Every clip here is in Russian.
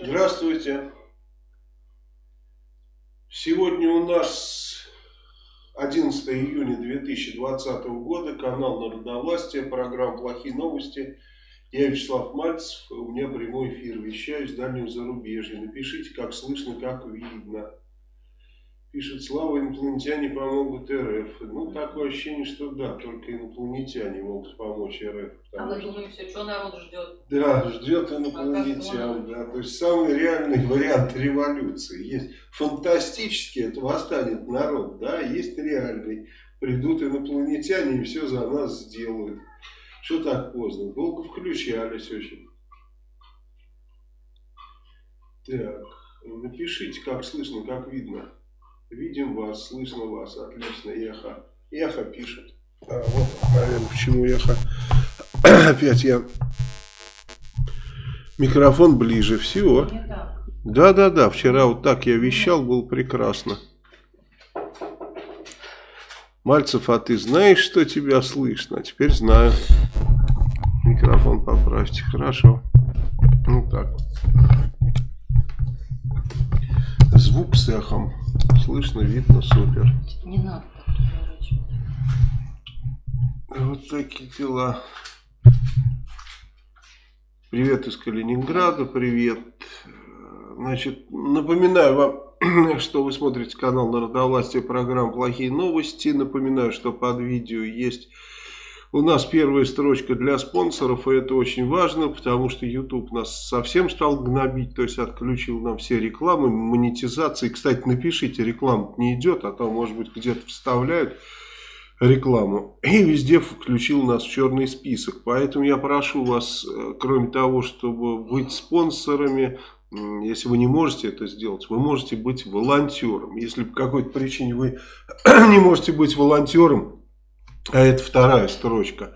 Здравствуйте. Сегодня у нас 11 июня 2020 года, канал Народовластия, программа «Плохие новости». Я Вячеслав Мальцев, у меня прямой эфир, вещаю с дальнего зарубежья. Напишите, как слышно, как видно. Пишет, слава, инопланетяне помогут РФ. Ну, такое ощущение, что да, только инопланетяне могут помочь РФ. А вы что- думаете, что народ ждет? Да, ждет А инопланетян. как Да. То есть самый реальный вариант революции. Есть фантастический, это восстанет народ, да, есть реальный. Придут инопланетяне и все за нас сделают. Что так поздно? Долго включались очень. Так, напишите, как слышно, как видно. Видим вас, слышно вас, отлично, эхо. Эхо пишет. А, вот, наверное, почему эхо. Опять я Микрофон ближе всего. Да-да-да, вчера вот так я вещал, было прекрасно. Мальцев, а ты знаешь, что тебя слышно? А теперь знаю. Микрофон поправьте, хорошо. Ну так. Звук с эхом. Слышно, видно, супер. Не надо так разворачивать. Вот такие дела. Привет из Калининграда, привет. Значит, напоминаю вам, что вы смотрите канал Народовластия, программа «Плохие новости». Напоминаю, что под видео есть у нас первая строчка для спонсоров, и это очень важно, потому что YouTube нас совсем стал гнобить, то есть отключил нам все рекламы, монетизации. Кстати, напишите, реклама не идет, а то, может быть, где-то вставляют рекламу. И везде включил нас в черный список. Поэтому я прошу вас, э, кроме того, чтобы быть спонсорами, если вы не можете это сделать, вы можете быть волонтером. Если по какой-то причине вы не можете быть волонтером, а это вторая строчка,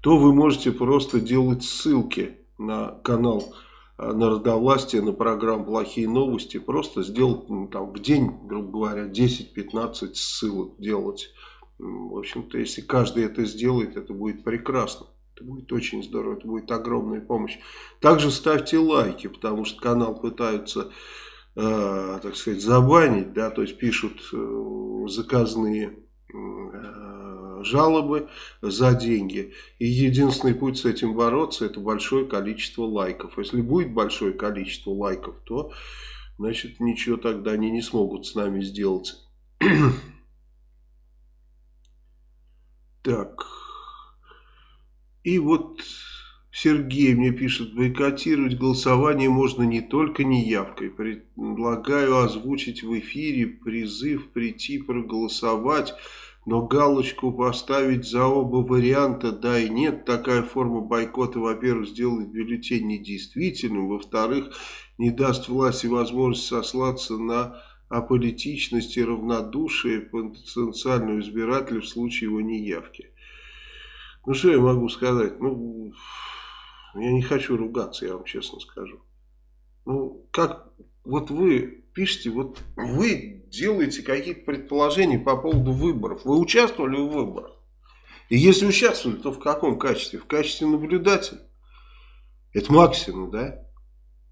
то вы можете просто делать ссылки на канал э, Народовластия, на программу «Плохие новости». Просто сделать ну, там, в день, грубо говоря, 10-15 ссылок делать. В общем-то, если каждый это сделает, это будет прекрасно. Это будет очень здорово, это будет огромная помощь. Также ставьте лайки, потому что канал пытаются, э, так сказать, забанить, да, то есть пишут э, заказные э, жалобы за деньги. И единственный путь с этим бороться, это большое количество лайков. Если будет большое количество лайков, то, значит, ничего тогда они не смогут с нами сделать. Так. И вот Сергей мне пишет, бойкотировать голосование можно не только неявкой. Предлагаю озвучить в эфире призыв прийти проголосовать, но галочку поставить за оба варианта да и нет. Такая форма бойкота, во-первых, сделает бюллетень недействительным, во-вторых, не даст власти возможность сослаться на аполитичность и равнодушие потенциального избирателя в случае его неявки. Ну, что я могу сказать? Ну, я не хочу ругаться, я вам честно скажу. Ну, как вот вы пишете, вот вы делаете какие-то предположения по поводу выборов. Вы участвовали в выборах? И если участвовали, то в каком качестве? В качестве наблюдателя? Это максимум, да?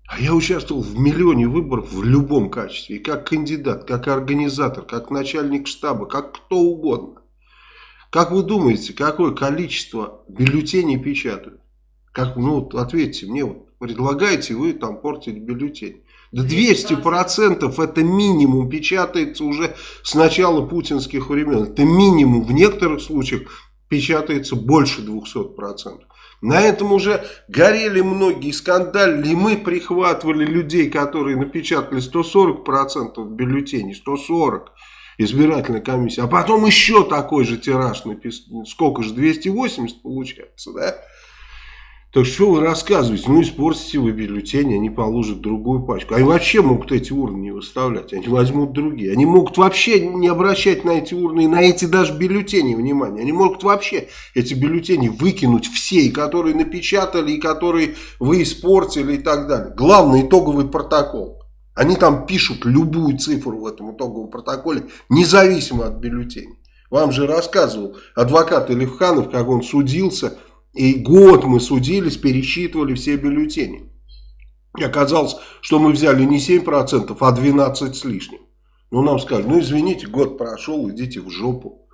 А я участвовал в миллионе выборов в любом качестве. И как кандидат, как организатор, как начальник штаба, как кто угодно. Как вы думаете, какое количество бюллетеней печатают? Как, ну, вот ответьте мне, вот, предлагаете вы там портить бюллетень. Да 200% это минимум печатается уже с начала путинских времен. Это минимум. В некоторых случаях печатается больше 200%. На этом уже горели многие, скандалили. И мы прихватывали людей, которые напечатали 140% бюллетеней. 140% избирательной комиссии. А потом еще такой же тираж написал. Сколько же? 280 получается, да? Так что вы рассказываете? Ну, испортите вы бюллетень, они положат другую пачку. Они вообще могут эти урны не выставлять, они возьмут другие. Они могут вообще не обращать на эти урны и на эти даже бюллетени внимания. Они могут вообще эти бюллетени выкинуть все, и которые напечатали, и которые вы испортили и так далее. Главный итоговый протокол. Они там пишут любую цифру в этом итоговом протоколе, независимо от бюллетеней. Вам же рассказывал адвокат Илевханов, как он судился, и год мы судились, пересчитывали все бюллетени. И оказалось, что мы взяли не 7%, а 12 с лишним. Ну, нам сказали, ну, извините, год прошел, идите в жопу.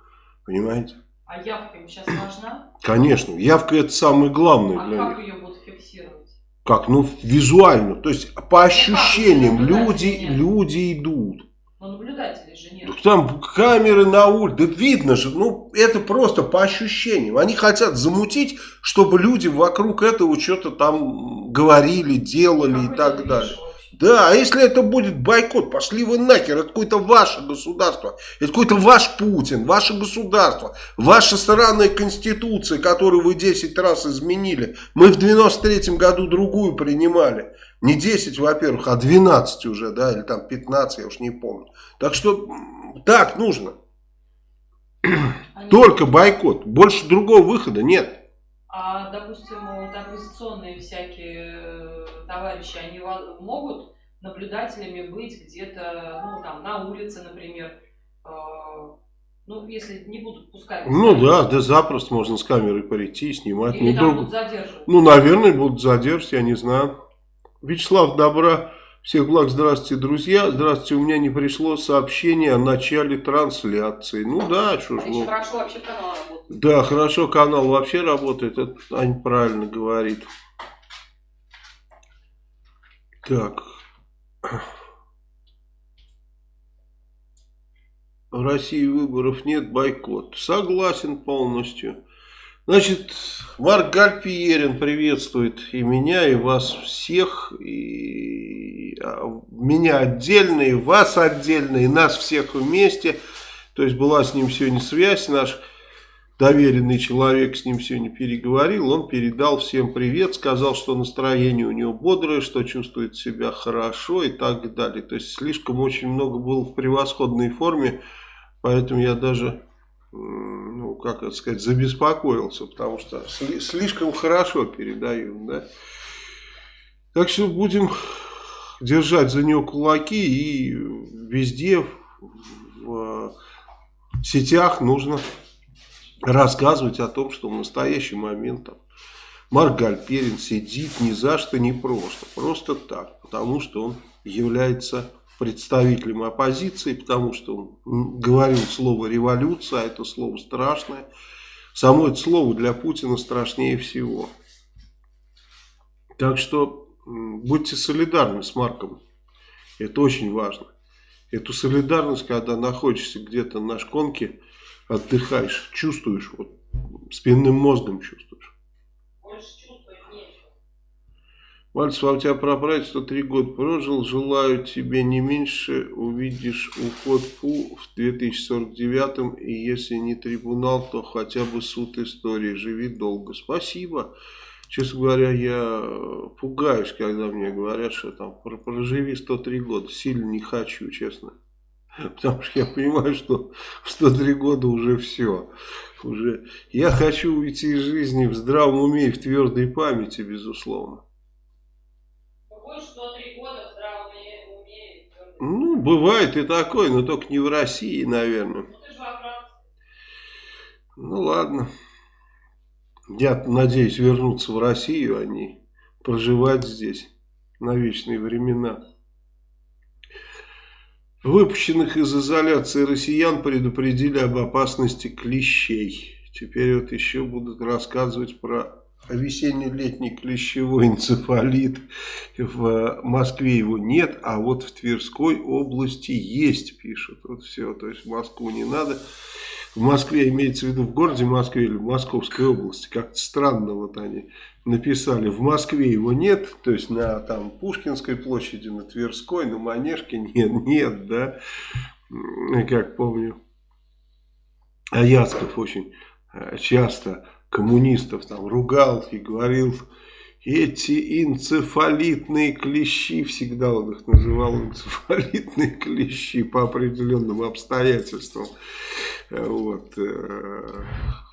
Понимаете? А явка им сейчас важна? Конечно, явка это самое главное А для как них. ее будут фиксировать? Как? Ну, визуально. То есть, по ощущениям, Ну, как, люди, люди идут. Но наблюдателей же нет. Так там камеры на улице, да видно же, ну это просто по ощущениям. Они хотят замутить, чтобы люди вокруг этого что-то там говорили, делали и так далее. Да, а если это будет бойкот, пошли вы нахер, это какое-то ваше государство, это какой-то ваш Путин, ваше государство, ваша сраная конституция, которую вы 10 раз изменили. Мы в 93 году другую принимали. Не 10, во-первых, а 12 уже, да, или там 15, я уж не помню. Так что так нужно. Только бойкот. Больше другого выхода нет. А, допустим, вот оппозиционные всякие э, товарищи, они могут наблюдателями быть где-то, ну, там, на улице, например, э, ну, если не будут пускать. Ну да, да запросто можно с камерой прийти и снимать. Или Ну, там друг- будут задерживать. Ну, наверное, будут задерживать, я не знаю. Вячеслав, добра. Всех благ, здравствуйте, друзья. Здравствуйте, у меня не пришло сообщение о начале трансляции. Ну да, что ж, ну, хорошо вообще канал работает. да, хорошо, канал вообще работает, это Ань правильно говорит. Так. В России выборов нет, бойкот. Согласен полностью. Значит, Марк Гальпиерин приветствует и меня, и вас всех, и а, меня отдельно, и вас отдельно, и нас всех вместе. То есть была с ним сегодня связь, наш доверенный человек с ним сегодня переговорил, он передал всем привет, сказал, что настроение у него бодрое, что чувствует себя хорошо и так далее. То есть слишком очень много было в превосходной форме, поэтому я даже ну, как это сказать, забеспокоился, потому что сли- слишком хорошо передаю, да. Так что будем держать за него кулаки и везде в, в сетях нужно рассказывать о том, что в настоящий момент там, Марк Гальперин сидит ни за что, не просто, просто так, потому что он является представителем оппозиции, потому что он говорил слово революция, а это слово страшное. Само это слово для Путина страшнее всего. Так что будьте солидарны с Марком. Это очень важно. Эту солидарность, когда находишься где-то на шконке, отдыхаешь, чувствуешь, вот спинным мозгом чувствуешь. Мальцев, а у тебя прапрадед 103 года прожил, желаю тебе не меньше, увидишь уход ФУ в 2049, и если не трибунал, то хотя бы суд истории, живи долго. Спасибо. Честно говоря, я пугаюсь, когда мне говорят, что там «Про- проживи 103 года. Сильно не хочу, честно. Потому что я понимаю, что в 103 года уже все. Уже я хочу уйти из жизни в здравом уме и в твердой памяти, безусловно. Будешь 103 года в здравом уме-. Ну, бывает и такое, но только не в России, наверное. Ну ты же во Франции. Ну, ладно. Я надеюсь вернуться в Россию, а не проживать здесь на вечные времена. Выпущенных из изоляции россиян предупредили об опасности клещей. Теперь вот еще будут рассказывать про весенне-летний клещевой энцефалит. В Москве его нет, а вот в Тверской области есть, пишут. Вот все, то есть в Москву не надо. В Москве имеется в виду в городе Москве или в Московской области. Как-то странно вот они написали. В Москве его нет, то есть на там Пушкинской площади, на Тверской, на Манежке нет, нет, да. Как помню, Аяцков очень э, часто коммунистов там ругал и говорил, эти энцефалитные клещи, всегда он их называл энцефалитные клещи по определенным обстоятельствам. Э, Вот. э,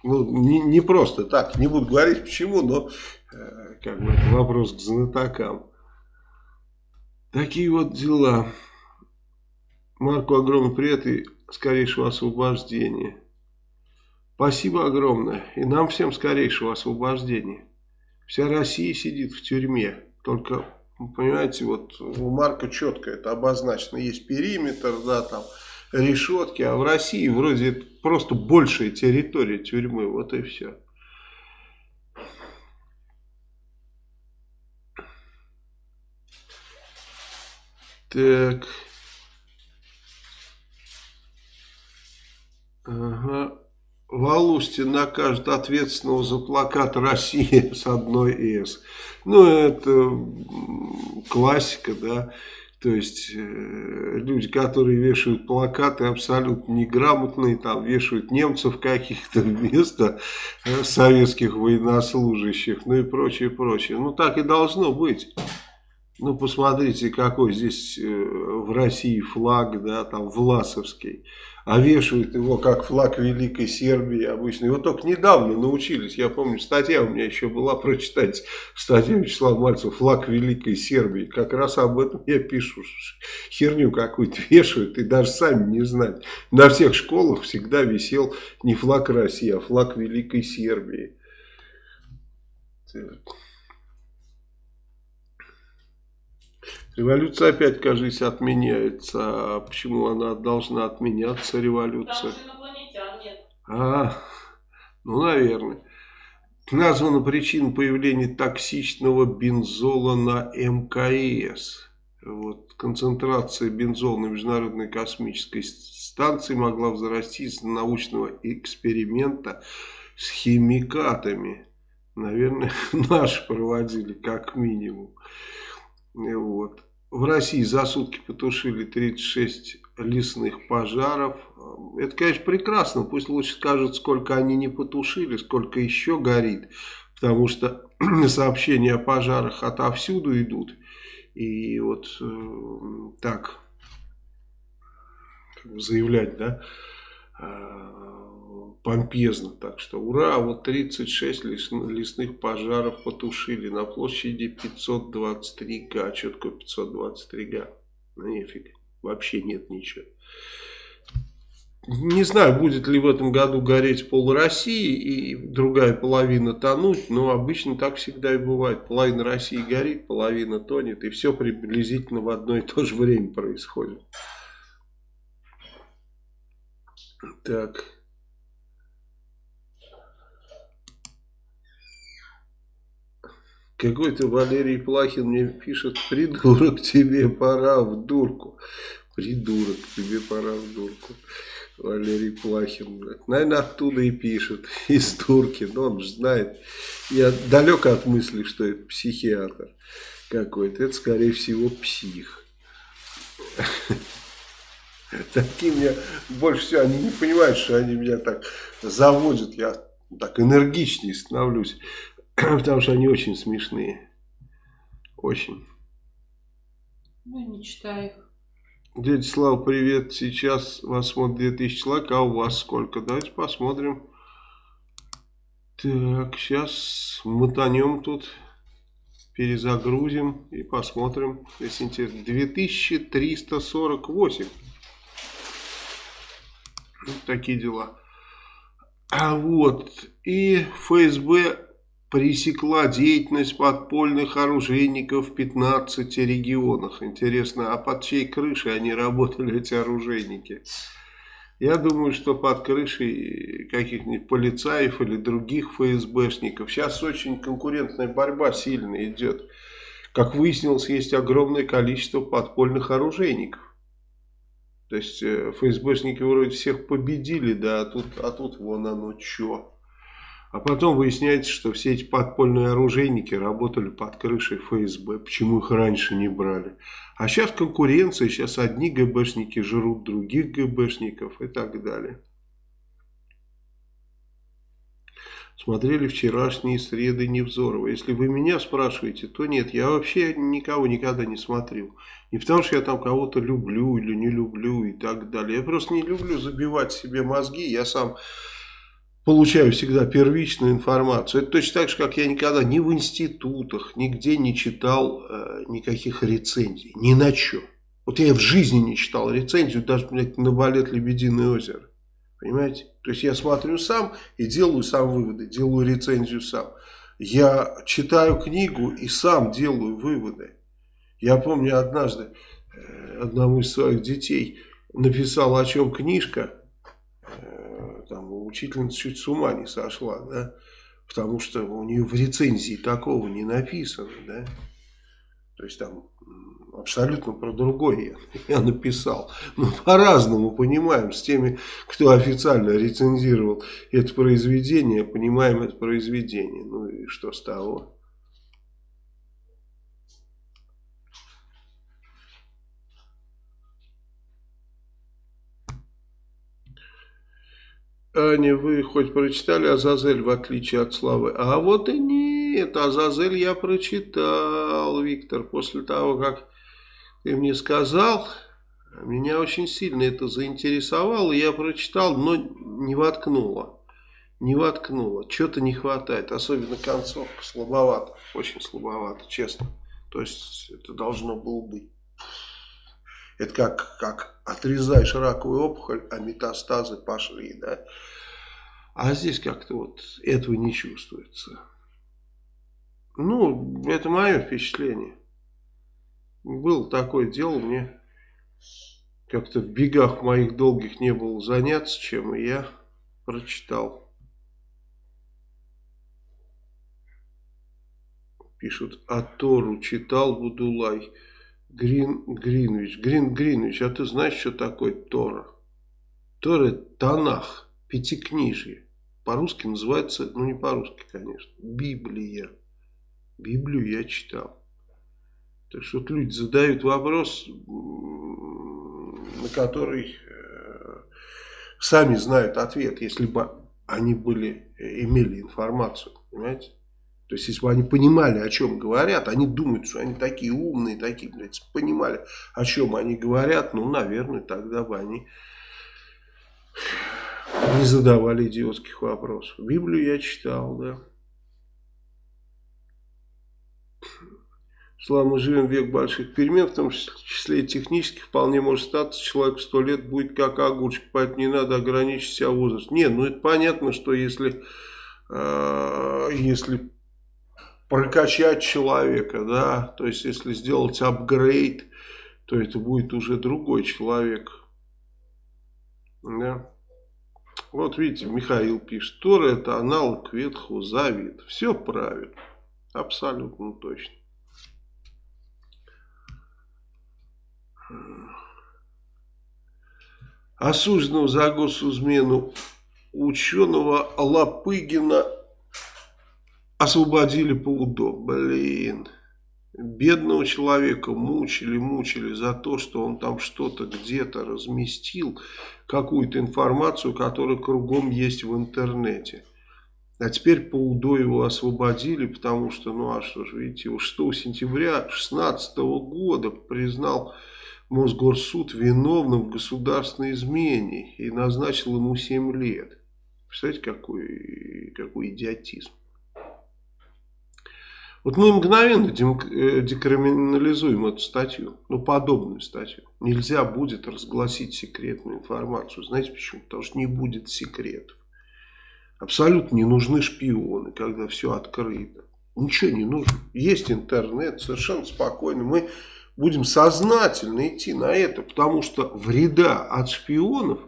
Ну, не, не просто так, не буду говорить почему, но э, как бы это вопрос к знатокам. Такие вот дела. Марку огромный привет и скорейшего освобождения. Спасибо огромное. И нам всем скорейшего освобождения. Вся Россия сидит в тюрьме. Только Понимаете, вот у Марка четко это обозначено. Есть периметр, да, там решетки, а в России вроде просто большая территория тюрьмы, вот и все. Так. Ага. Валустин накажет ответственного за плакат «Россия» с одной «С». Ну, это классика, да. То есть, э, люди, которые вешают плакаты абсолютно неграмотные, там вешают немцев каких-то вместо э, советских военнослужащих, ну и прочее, прочее. Ну, так и должно быть. Ну, посмотрите, какой здесь э, в России флаг, да, там, Власовский. А вешают его как флаг Великой Сербии обычно. Его только недавно научились. Я помню, статья у меня еще была, прочитать статья Вячеслава Мальцева «Флаг Великой Сербии». Как раз об этом я пишу. Херню какую-то вешают и даже сами не знать. На всех школах всегда висел не флаг России, а флаг Великой Сербии. Революция опять, кажется, отменяется. А почему она должна отменяться, революция? А, ну, наверное. Названа причина появления токсичного бензола на МКС. Вот, концентрация бензола на Международной космической станции могла взрасти из научного эксперимента с химикатами. Наверное, наши проводили, как минимум. Вот. В России за сутки потушили 36 лесных пожаров. Это, конечно, прекрасно. Пусть лучше скажут, сколько они не потушили, сколько еще горит. Потому что сообщения о пожарах отовсюду идут. И вот э, так заявлять, да, э, помпезно. Так что ура, вот 36 лесных пожаров потушили на площади 523 га. Что такое 523 га? Ну нифиг, вообще нет ничего. Не знаю, будет ли в этом году гореть пол России и другая половина тонуть, но обычно так всегда и бывает. Половина России горит, половина тонет, и все приблизительно в одно и то же время происходит. Так. Какой-то Валерий Плахин мне пишет, придурок, тебе пора в дурку. Придурок, тебе пора в дурку. Валерий Плахин. Наверное, оттуда и пишет, из турки. Но он же знает. Я далек от мысли, что это психиатр какой-то. Это, скорее всего, псих. Такие меня больше всего, они не понимают, что они меня так заводят. Я так энергичнее становлюсь. Потому что они очень смешные. Очень. Ну, не читаю их. Дядя Слава, привет. Сейчас вас смотрит 2000 человек, а у вас сколько? Давайте посмотрим. Так, сейчас мотанем тут. Перезагрузим и посмотрим, если интересно. 2348. Вот такие дела. А вот. И ФСБ пресекла деятельность подпольных оружейников в 15 регионах. Интересно, а под чьей крышей они работали, эти оружейники? Я думаю, что под крышей каких-нибудь полицаев или других ФСБшников. Сейчас очень конкурентная борьба сильно идет. Как выяснилось, есть огромное количество подпольных оружейников. То есть э, ФСБшники вроде всех победили, да, а тут, а тут вон оно что. А потом выясняется, что все эти подпольные оружейники работали под крышей ФСБ. Почему их раньше не брали? А сейчас конкуренция, сейчас одни ГБшники жрут других ГБшников и так далее. Смотрели вчерашние среды Невзорова. Если вы меня спрашиваете, то нет, я вообще никого никогда не смотрел. Не потому что я там кого-то люблю или не люблю и так далее. Я просто не люблю забивать себе мозги. Я сам получаю всегда первичную информацию. Это точно так же, как я никогда ни в институтах, нигде не читал э, никаких рецензий. Ни на что. Вот я в жизни не читал рецензию, даже блядь, на балет «Лебединое озеро». Понимаете? То есть я смотрю сам и делаю сам выводы, делаю рецензию сам. Я читаю книгу и сам делаю выводы. Я помню однажды э, одному из своих детей написал, о чем книжка, там учительница чуть с ума не сошла, да, потому что у нее в рецензии такого не написано, да, то есть там абсолютно про другое я, я написал. Мы по-разному понимаем с теми, кто официально рецензировал это произведение, понимаем это произведение. Ну и что с того? Аня, вы хоть прочитали Азазель в отличие от Славы? А вот и нет, Азазель я прочитал, Виктор, после того, как ты мне сказал, меня очень сильно это заинтересовало, я прочитал, но не воткнуло. Не воткнуло, что-то не хватает, особенно концовка, слабовато, очень слабовато, честно. То есть это должно было быть. Это как, как отрезаешь раковую опухоль, а метастазы пошли, да. А здесь как-то вот этого не чувствуется. Ну, это мое впечатление. Было такое дело, мне как-то в бегах моих долгих не было заняться, чем и я прочитал. Пишут, а Тору читал Будулай. Грин Гринвич. Грин Гринвич, а ты знаешь, что такое Тора? Тора это Танах, пятикнижие. По-русски называется, ну не по-русски, конечно, Библия. Библию я читал. Так что вот люди задают вопрос, на который э, сами знают ответ, если бы они были, имели информацию, понимаете? То есть, если бы они понимали, о чем говорят, они думают, что они такие умные, такие, блядь, понимали, о чем они говорят, ну, наверное, тогда бы они не задавали идиотских вопросов. Библию я читал, да. Слава, мы живем в век больших перемен, в том числе и технических, вполне может статься, человек сто лет будет как огурчик, поэтому не надо ограничить себя возраст. Нет, ну это понятно, что если, э, если прокачать человека, да, то есть если сделать апгрейд, то это будет уже другой человек, да. Вот видите, Михаил пишет, Тора это аналог Ветхого Завета. Все правильно, абсолютно точно. Осужденного за госизмену ученого Лапыгина освободили по УДО. Блин. Бедного человека мучили, мучили за то, что он там что-то где-то разместил, какую-то информацию, которая кругом есть в интернете. А теперь по УДО его освободили, потому что, ну а что же, видите, 6 сентября 2016 года признал Мосгорсуд виновным в государственной измене и назначил ему 7 лет. Представляете, какой, какой идиотизм. Вот мы мгновенно э, декриминализуем эту статью, ну подобную статью. Нельзя будет разгласить секретную информацию. Знаете почему? Потому что не будет секретов. Абсолютно не нужны шпионы, когда все открыто. Ничего не нужно. Есть интернет, совершенно спокойно. Мы будем сознательно идти на это, потому что вреда от шпионов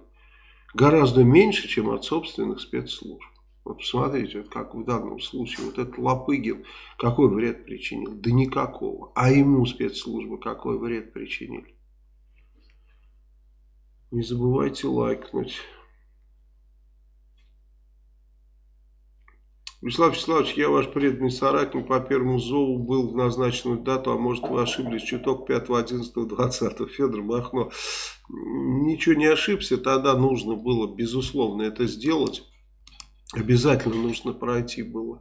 гораздо меньше, чем от собственных спецслужб. Вот посмотрите, вот как в данном случае, вот этот Лопыгин какой вред причинил? Да никакого. А ему спецслужбы какой вред причинили? Не забывайте лайкнуть. Вячеслав Вячеславович, я ваш преданный соратник по первому зову был в назначенную дату, а может вы ошиблись чуток 5, 11, 20. Федор Махно. Ничего не ошибся, тогда нужно было, безусловно, это сделать. Обязательно нужно пройти было,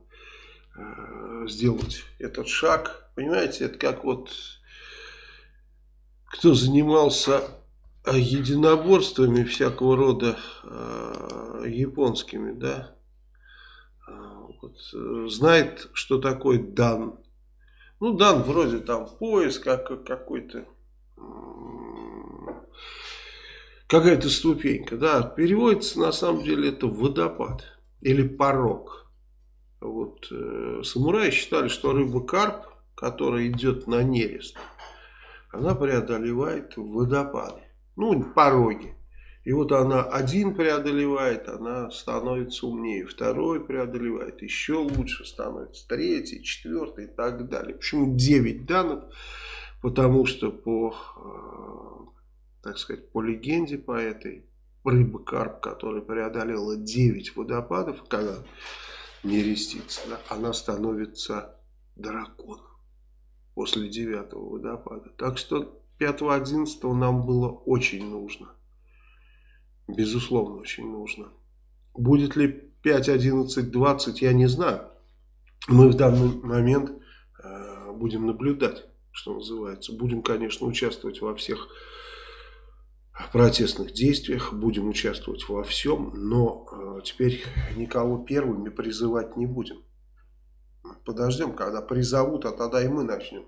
э, сделать этот шаг. Понимаете, это как вот, кто занимался единоборствами всякого рода э, японскими, да, вот, э, знает, что такое дан. Ну, дан вроде там пояс, как какой-то какая-то ступенька, да, переводится на самом деле это водопад или порог. Вот э, самураи считали, что рыба карп, которая идет на нерест, она преодолевает водопады. Ну, пороги. И вот она один преодолевает, она становится умнее, второй преодолевает, еще лучше становится, третий, четвертый и так далее. Почему 9 данных? Потому что по, э, так сказать, по легенде по этой, рыба карп, которая преодолела 9 водопадов, когда не рестится, да, она становится драконом после девятого водопада. Так что 5-11 нам было очень нужно. Безусловно, очень нужно. Будет ли 5, 11, 20, я не знаю. Мы в данный момент э, будем наблюдать, что называется. Будем, конечно, участвовать во всех протестных действиях, будем участвовать во всем, но э, теперь никого первыми призывать не будем. Подождем, когда призовут, а тогда и мы начнем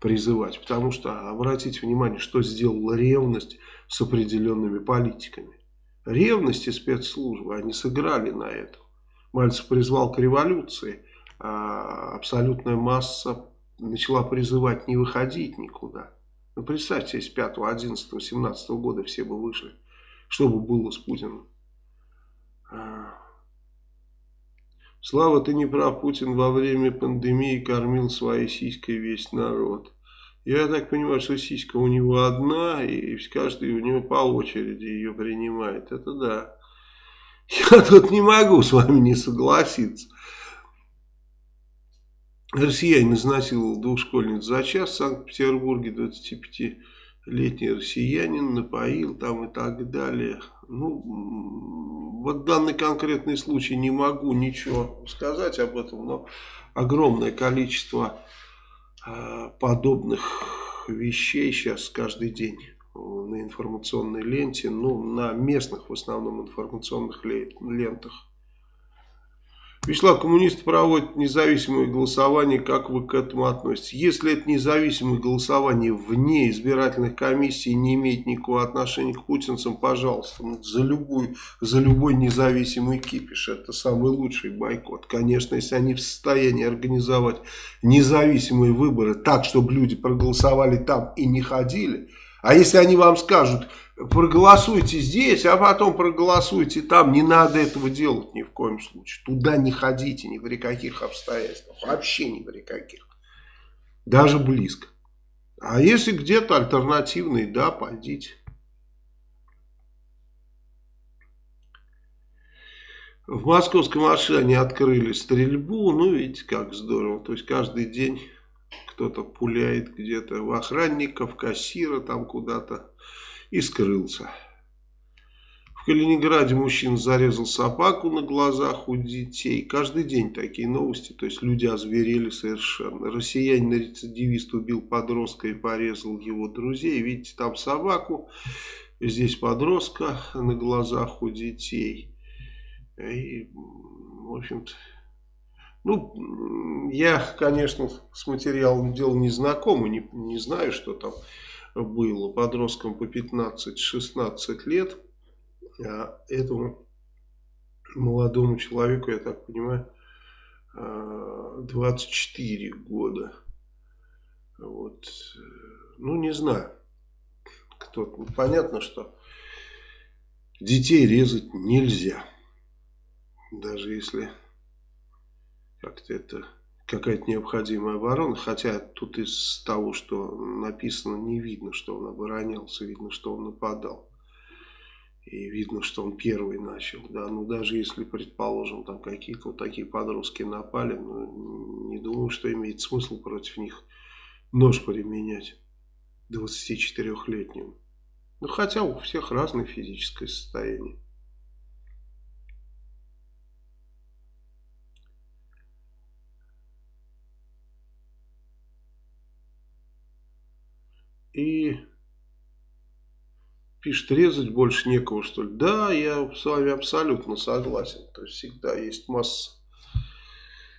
призывать. Потому что, обратите внимание, что сделала ревность с определенными политиками. Ревность и спецслужбы, они сыграли на этом. Мальцев призвал к революции, а абсолютная масса начала призывать не выходить никуда. Ну, представьте, если 5, 11, 17 года все бы вышли. Что бы было с Путиным? А. Слава, ты не прав, Путин во время пандемии кормил своей сиськой весь народ. Я так понимаю, что сиська у него одна, и каждый у него по очереди ее принимает. Это да. Я тут не могу с вами не согласиться. Россиянин изнасиловал двух школьниц за час в Санкт-Петербурге, 25-летний россиянин напоил там и так далее. Ну, вот данный конкретный случай не могу ничего сказать об этом, но огромное количество а, подобных вещей сейчас каждый день на информационной ленте, ну, на местных в основном информационных лентах. Вячеслав, коммунисты проводят независимое голосование, как вы к этому относитесь? Если это независимое голосование вне избирательных комиссий не имеет никакого отношения к путинцам, пожалуйста, ну, за, любой, за любой независимый кипиш, это самый лучший бойкот. Конечно, если они в состоянии организовать независимые выборы так, чтобы люди проголосовали там и не ходили, а если они вам скажут, проголосуйте здесь, а потом проголосуйте там. Не надо этого делать ни в коем случае. Туда не ходите ни при каких обстоятельствах. Вообще ни при каких. Даже близко. А если где-то альтернативный, да, пойдите. В московском машине открыли стрельбу. Ну, видите, как здорово. То есть, каждый день кто-то пуляет где-то в охранников, кассира там куда-то и скрылся. В Калининграде мужчина зарезал собаку на глазах у детей. Каждый день такие новости, то есть люди озверели совершенно. Россиянин-рецидивист убил подростка и порезал его друзей. Видите, там собаку, здесь подростка на глазах у детей. И, в общем-то, ну, я, конечно, с материалом дела не знаком и не, не знаю, что там было подросткам по 15-16 лет. А этому молодому человеку, я так понимаю, 24 а, года. Вот. Ну, не знаю. Кто -то. Понятно, что детей резать нельзя. Даже если как-то это какая-то необходимая оборона, хотя тут из того, что написано, не видно, что он оборонялся, видно, что он нападал. И видно, что он первый начал, да, ну даже если, предположим, там какие-то вот такие подростки напали, ну, не думаю, что имеет смысл против них нож применять 24-летним. Ну, хотя у всех разное физическое состояние. И пишет, резать больше некого, что ли. Да, я с вами абсолютно согласен. То есть всегда есть масса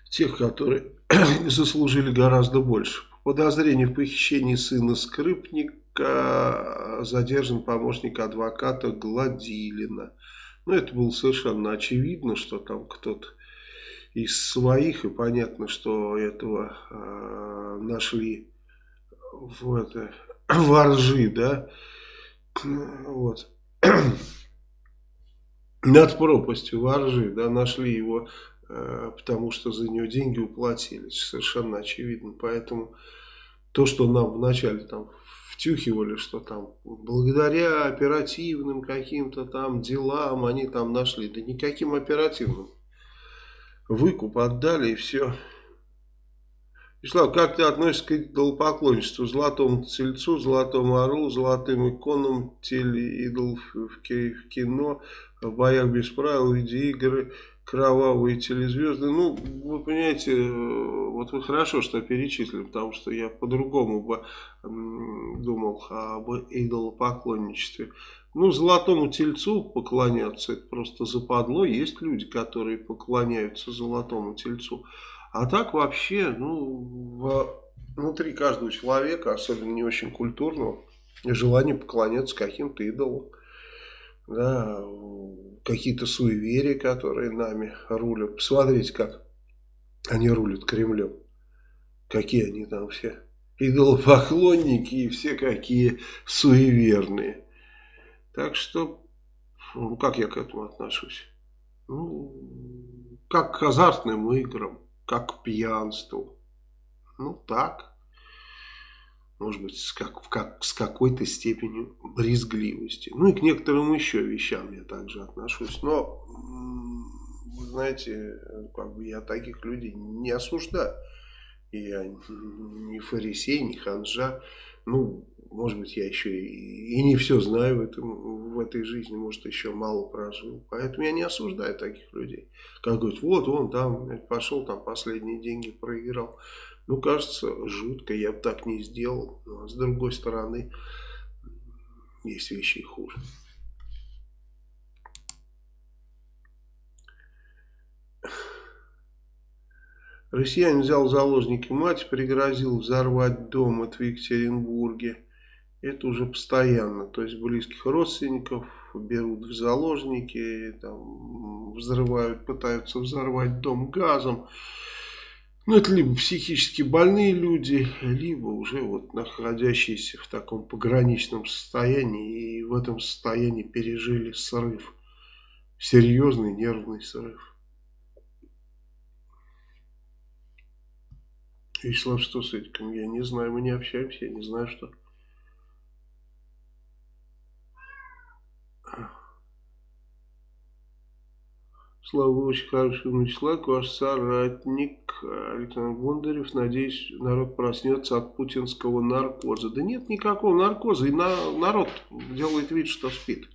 тех, которые заслужили гораздо больше. Подозрение в похищении сына Скрипника задержан помощник адвоката Гладилина. Ну, это было совершенно очевидно, что там кто-то из своих, и понятно, что этого э, нашли в это воржи, да, вот, над пропастью воржи, да, нашли его, э, потому что за него деньги уплатили, совершенно очевидно, поэтому то, что нам вначале там втюхивали, что там благодаря оперативным каким-то там делам они там нашли. Да никаким оперативным. Выкуп отдали и все. Вячеслав, как ты относишься к идолопоклонничеству? Золотому тельцу, золотому орлу, золотым иконам, телеидол в кино, в боях без правил, видеоигры, кровавые телезвезды. Ну, вы понимаете, э, вот вы хорошо, что перечислили, потому что я по-другому бы думал об идолопоклонничестве. Ну, золотому тельцу поклоняться, это просто западло. Есть люди, которые поклоняются золотому тельцу. А так вообще, ну, внутри каждого человека, особенно не очень культурного, желание поклоняться каким-то идолам. Да, какие-то суеверия, которые нами рулят. Посмотрите, как они рулят Кремлем. Какие они там все идолопоклонники и все какие суеверные. Так что, ну, как я к этому отношусь? Ну, как к азартным играм, как к пьянству. Ну, так. Может быть, как, как, с какой-то степенью брезгливости. Ну, и к некоторым еще вещам я также отношусь. Но, вы знаете, как бы я таких людей не осуждаю. Я не фарисей, не ханжа. Ну, может быть, я еще и, и не все знаю в, этом, в этой жизни, может, еще мало прожил. Поэтому я не осуждаю таких людей. Как говорят, вот он там пошел, там последние деньги проиграл. Ну, кажется, жутко, я бы так не сделал. Но, с другой стороны, есть вещи и хуже. Россиянин взял заложники мать, пригрозил взорвать дом это в Екатеринбурге. Это уже постоянно. То есть близких родственников берут в заложники, там, взрывают, пытаются взорвать дом газом. Ну, это либо психически больные люди, либо уже вот находящиеся в таком пограничном состоянии и в этом состоянии пережили срыв. Серьезный нервный срыв. Вячеслав, что с этим? Я не знаю, мы не общаемся, я не знаю, что... Слава, вы очень хороший умный ваш соратник Александр Бондарев. Надеюсь, народ проснется от путинского наркоза. Да нет никакого наркоза, и на, народ делает вид, что спит.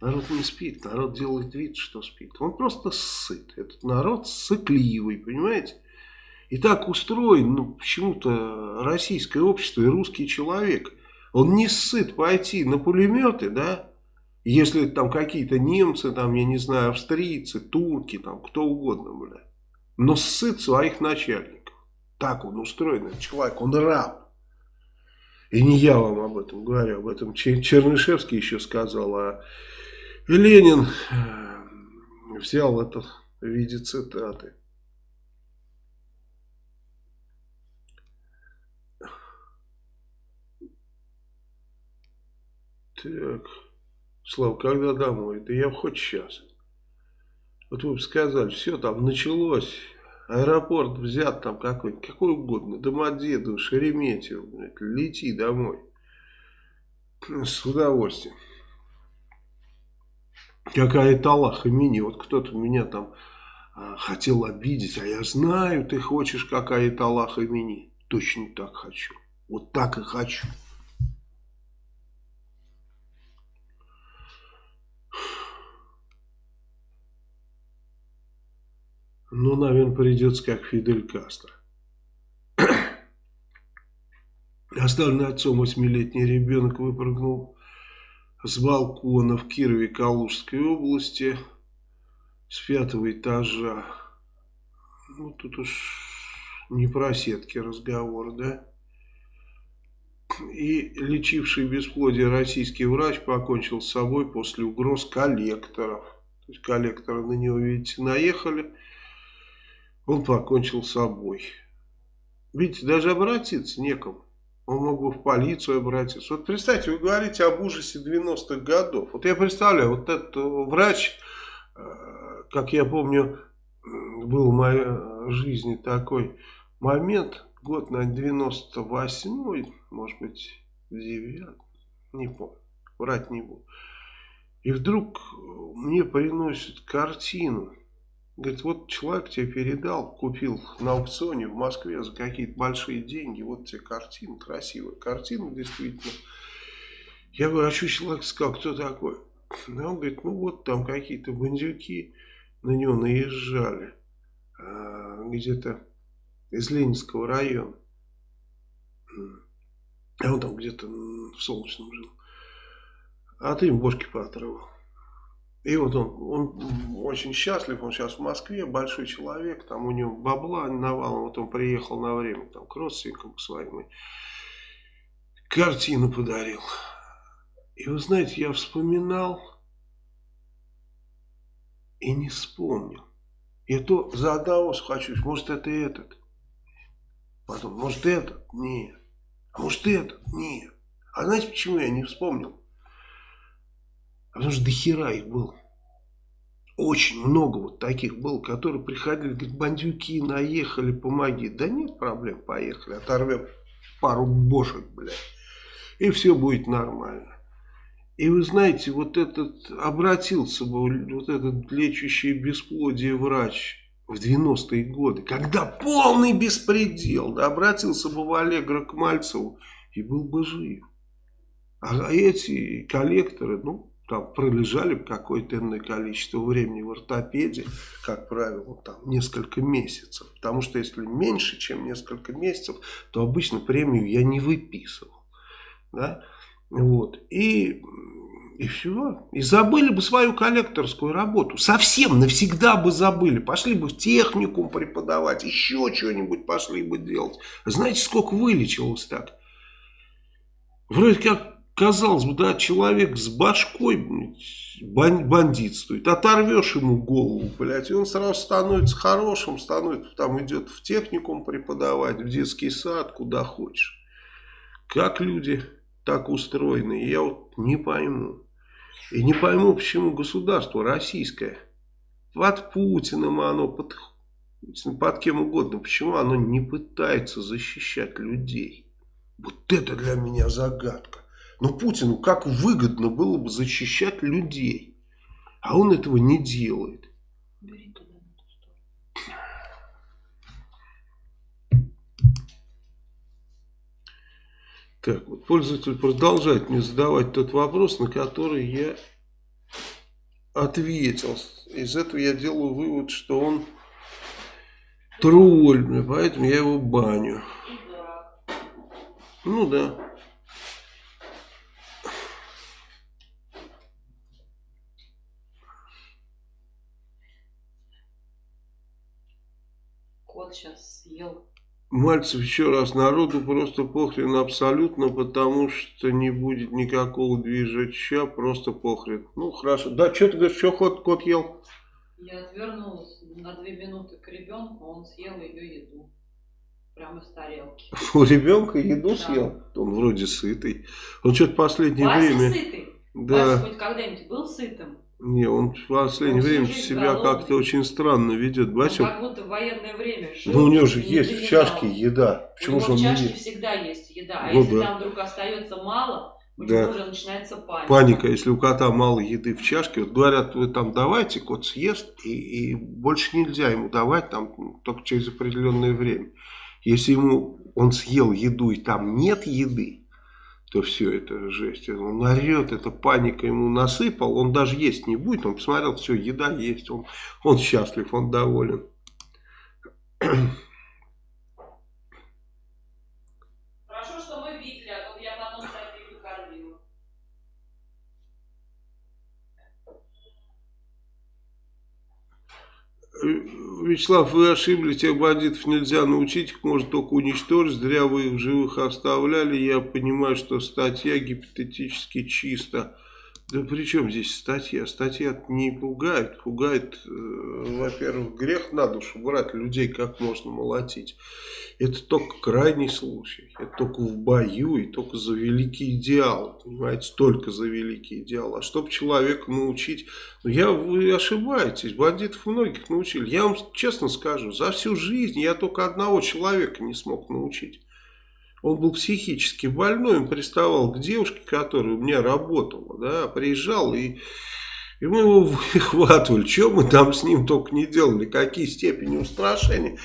Народ не спит, народ делает вид, что спит. Он просто сыт. Этот народ сыкливый, понимаете? И так устроен, ну, почему-то российское общество и русский человек. Он не сыт пойти на пулеметы, да, если там какие-то немцы, там, я не знаю, австрийцы, турки, там, кто угодно, бля. Но сыт своих начальников. Так он устроен, этот человек, он раб. И не я вам об этом говорю, об этом Чернышевский еще сказал, а Ленин э, взял это в виде цитаты. Так... Слава, когда домой? Да я хоть сейчас. Вот вы бы сказали, все там началось, аэропорт взят там какой-нибудь, какой угодно, Домодедово, Шереметьево, блядь, лети домой. С удовольствием. Какая-то Аллах имени, вот кто-то меня там а, хотел обидеть, а я знаю, ты хочешь какая-то Аллах имени. Точно так хочу. Вот так и хочу. Ну, наверное, придется как Фидель Кастро. Оставленный отцом восьмилетний ребенок выпрыгнул с балкона в Кирове Калужской области с пятого этажа. Ну, тут уж не про сетки разговор, да? И лечивший бесплодие российский врач покончил с собой после угроз коллекторов. То есть коллекторы на него, видите, наехали он покончил с собой. Видите, даже обратиться некому. Он мог бы в полицию обратиться. Вот представьте, вы говорите об ужасе 90-х годов. Вот я представляю, вот этот врач, э, как я помню, был в моей жизни такой момент, год на 98-й, может быть, 9 не помню, врать не буду. И вдруг мне приносят картину Говорит, вот человек тебе передал, купил на аукционе в Москве за какие-то большие деньги, вот тебе картина, красивая картина действительно. Я говорю, а что человек сказал, кто такой? Он говорит, ну вот там какие-то бандюки на него наезжали, а, где-то из Ленинского района. А он там где-то в Солнечном жил. А ты им бошки поотрывал. И вот он, он очень счастлив, он сейчас в Москве, большой человек, там у него бабла навалом, вот он приехал на время там, к родственникам к своим и картину подарил. И вы знаете, я вспоминал и не вспомнил. И то за одного схвачусь, может это этот. Потом, может этот? Нет. А может этот? Нет. А знаете, почему я не вспомнил? Потому что дохера их было. Очень много вот таких было, которые приходили, говорят, бандюки наехали, помоги. Да нет проблем, поехали, оторвем пару бошек, блядь. И все будет нормально. И вы знаете, вот этот, обратился бы, вот этот лечащий бесплодие врач в 90-е годы, когда полный беспредел, да, обратился бы в Аллегра к Мальцеву и был бы жив. А эти коллекторы, ну, там пролежали какое-то иное количество времени в ортопедии, как правило, там несколько месяцев. Потому что если меньше, чем несколько месяцев, то обычно премию я не выписывал. Да? Вот. И, и все. И забыли бы свою коллекторскую работу. Совсем навсегда бы забыли. Пошли бы в техникум преподавать, еще что-нибудь пошли бы делать. Знаете, сколько вылечилось так? Вроде как казалось бы, да, человек с башкой бандит стоит, оторвешь ему голову, блядь, и он сразу становится хорошим, становится, там идет в техникум преподавать, в детский сад, куда хочешь. Как люди так устроены, я вот не пойму. И не пойму, почему государство российское, под Путиным оно, под, под кем угодно, почему оно не пытается защищать людей. Вот это для меня загадка. Но Путину как выгодно было бы защищать людей. А он этого не делает. Так, вот пользователь продолжает мне задавать тот вопрос, на который я ответил. Из этого я делаю вывод, что он тролль, поэтому я его баню. Ну да. Съел. Мальцев еще раз, народу просто похрен абсолютно, потому что не будет никакого движеча, просто похрен. Ну, хорошо. Да, что ты говоришь, что кот, кот ел? Я отвернулась на две минуты к ребенку, он съел ее еду. Прямо из тарелки. У ребенка еду да. съел? Он вроде сытый. Он что-то последнее Вася время... сытый? Да. Вася хоть когда-нибудь был сытым? Не, он в последнее он время себя как-то очень странно ведет. Бачил? как будто в военное время жил. Ну, у него же есть в чашке еда. Почему у него же он в чашке не всегда есть еда. А ну, если да. там вдруг остается мало, у да. него уже начинается паника. Паника, если у кота мало еды в чашке. Вот говорят, вы там давайте, кот съест, и, и больше нельзя ему давать там только через определенное время. Если ему он съел еду и там нет еды, то все это жесть. Он орет, это паника ему насыпал, он даже есть не будет, он посмотрел, все, еда есть, он, он счастлив, он доволен. Хорошо, что мы видели, а то я потом Софию кормила. Вячеслав, вы ошиблись, тех бандитов нельзя научить, их можно только уничтожить, зря вы их живых оставляли, я понимаю, что статья гипотетически чисто Да при чем здесь статья? Статья не пугает. Пугает, э, во-первых, грех на душу брать людей как можно молотить. Это только крайний случай. Это только в бою и только за великий идеал. Понимаете, только за великий идеал. А чтобы человека научить... Ну, я, вы ошибаетесь. Бандитов многих научили. Я вам честно скажу, за всю жизнь я только одного человека не смог научить. Он был психически больной, он приставал к девушке, которая у меня работала, да, приезжал и, и мы его выхватывали. Что мы там с ним только не делали, какие степени устрашения.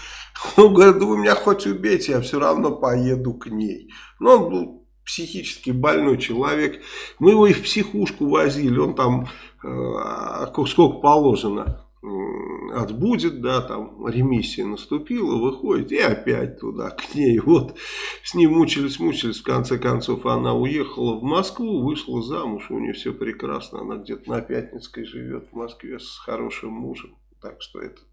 Он говорит, да вы меня хоть убейте, я все равно поеду к ней. Но он был психически больной человек. Мы его и в психушку возили, он там э, сколько положено отбудет, да, там ремиссия наступила, выходит и опять туда, к ней. Вот с ним мучились, мучились, в конце концов она уехала в Москву, вышла замуж, у нее все прекрасно, она где-то на Пятницкой живет в Москве с хорошим мужем. Так что этот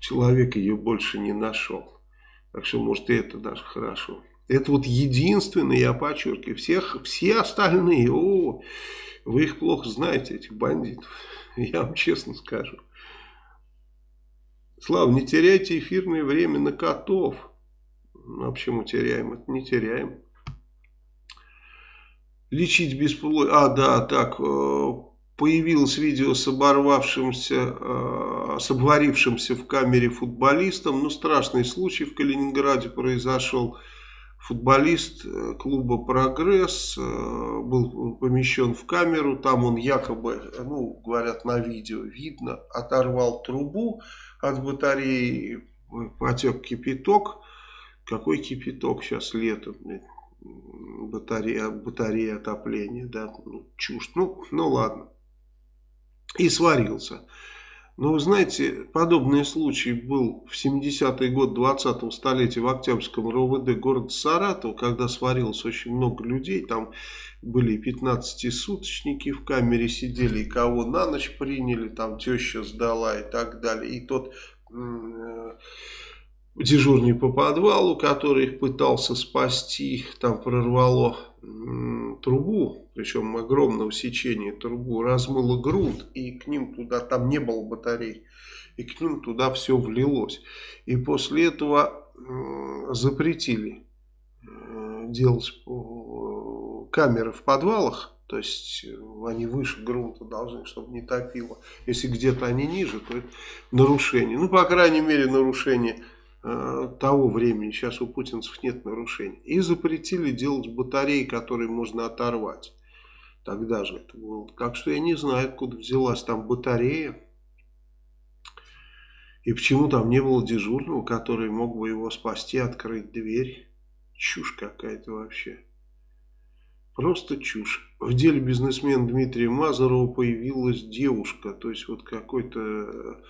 человек ее больше не нашел. Так что, может, и это даже хорошо. Это вот единственное, я подчеркиваю, всех, все остальные, о, вы их плохо знаете, этих бандитов, я вам честно скажу. Слава, не теряйте эфирное время на котов. Ну, а почему теряем? Это не теряем. Лечить бесплодие. А, да, так. Э, появилось видео с оборвавшимся, э, с обварившимся в камере футболистом. Ну, страшный случай в Калининграде произошел. Футболист э, клуба «Прогресс» был помещен в камеру. Там он якобы, ну, говорят на видео, видно, оторвал трубу от батареи потек кипяток. Какой кипяток сейчас летом? Батарея, батарея отопления, да, ну, чушь. Ну, ну ладно. И сварился. Но вы знаете, подобный случай был в 70-й год 20-го столетия в Октябрьском РОВД города Саратов, когда сварилось очень много людей. Там были 15-суточники в камере сидели, и кого на ночь приняли, там теща сдала и так далее. И тот э, дежурный по подвалу, который их пытался спасти, там прорвало трубу, причем огромного сечения трубу, размыло грунт, и к ним туда, там не было батарей, и к ним туда все влилось. И после этого запретили э, делать камеры в подвалах, то есть они выше грунта должны, чтобы не топило. Если где-то они ниже, то это нарушение. Ну, по крайней мере, нарушение Э, того времени, сейчас у путинцев нет нарушений, и запретили делать батареи, которые можно оторвать. Тогда же это было. Так что я не знаю, откуда взялась там батарея. И почему там не было дежурного, который мог бы его спасти, открыть дверь. Чушь какая-то вообще. Просто чушь. В деле бизнесмена Дмитрия Мазарова появилась девушка. То есть вот какой-то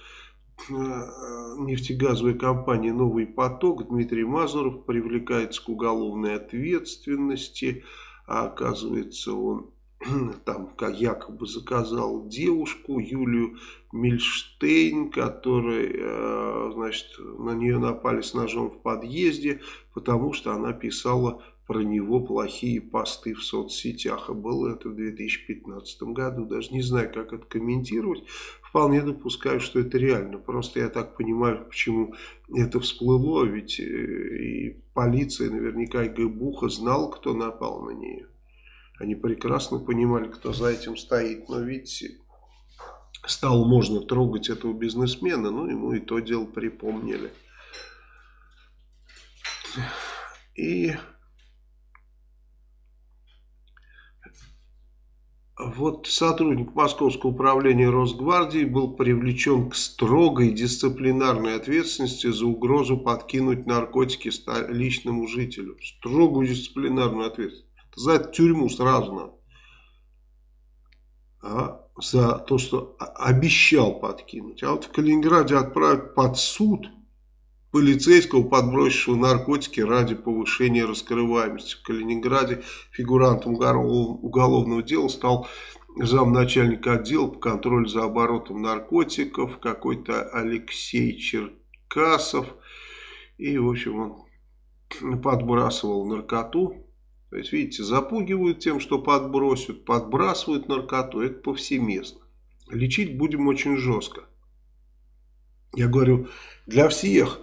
Э, нефтегазовой компании «Новый поток» Дмитрий Мазуров привлекается к уголовной ответственности. А оказывается, он там как якобы заказал девушку Юлию Мильштейн, которая, э, значит, на нее напали с ножом в подъезде, потому что она писала про него плохие посты в соцсетях. А было это в 2015 году. Даже не знаю, как это комментировать. Вполне допускаю, что это реально. Просто я так понимаю, почему это всплыло. Ведь э, и полиция, наверняка и Гбуха знал, кто напал на нее. Они прекрасно понимали, кто за этим стоит. Но видите, стало можно трогать этого бизнесмена. Ну, ему и то дело припомнили. И Вот сотрудник Московского управления Росгвардии был привлечен к строгой дисциплинарной ответственности за угрозу подкинуть наркотики личному жителю. Строгую дисциплинарную ответственность. За тюрьму сразу надо. А за то, что обещал подкинуть. А вот в Калининграде отправить под суд – полицейского, подбросившего наркотики ради повышения раскрываемости. В Калининграде фигурантом уголовного дела стал замначальника отдела по контролю за оборотом наркотиков, какой-то Алексей Черкасов. И, в общем, он подбрасывал наркоту То есть, видите, запугивают тем, что подбросят, подбрасывают наркоту. Это повсеместно. Лечить будем очень жестко. Я говорю, для всех,